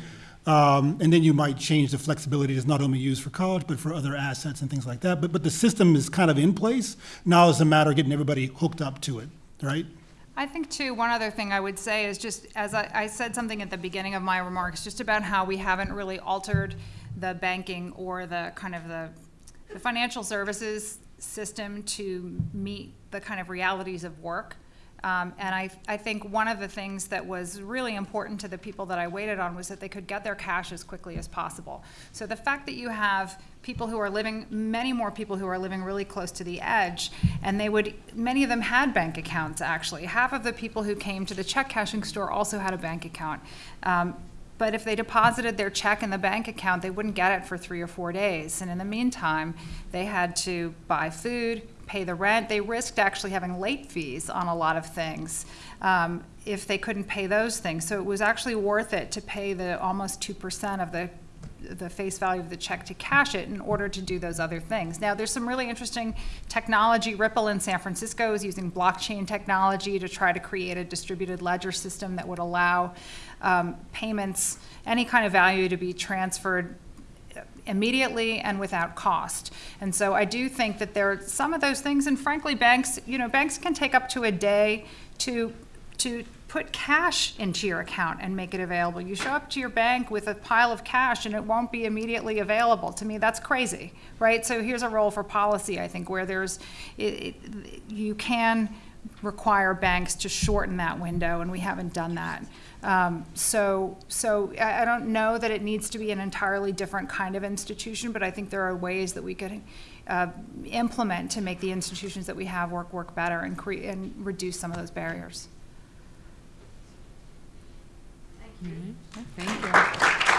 Um, and then you might change the flexibility that's not only used for college, but for other assets and things like that. But, but the system is kind of in place. Now it's a matter of getting everybody hooked up to it, right? I think too, one other thing I would say is just, as I, I said something at the beginning of my remarks, just about how we haven't really altered the banking or the kind of the, the financial services system to meet the kind of realities of work. Um, and I, I think one of the things that was really important to the people that I waited on was that they could get their cash as quickly as possible. So the fact that you have people who are living, many more people who are living really close to the edge, and they would, many of them had bank accounts actually. Half of the people who came to the check cashing store also had a bank account. Um, but if they deposited their check in the bank account, they wouldn't get it for three or four days. And in the meantime, they had to buy food, pay the rent. They risked actually having late fees on a lot of things um, if they couldn't pay those things. So it was actually worth it to pay the almost 2% of the the face value of the check to cash it in order to do those other things. Now, there's some really interesting technology. Ripple in San Francisco is using blockchain technology to try to create a distributed ledger system that would allow um, payments, any kind of value to be transferred immediately and without cost. And so I do think that there are some of those things, and frankly, banks, you know, banks can take up to a day to to put cash into your account and make it available. You show up to your bank with a pile of cash and it won't be immediately available. To me, that's crazy, right? So here's a role for policy, I think, where there's, it, it, you can require banks to shorten that window, and we haven't done that. Um, so, so I, I don't know that it needs to be an entirely different kind of institution, but I think there are ways that we could uh, implement to make the institutions that we have work work better and create and reduce some of those barriers. Thank you.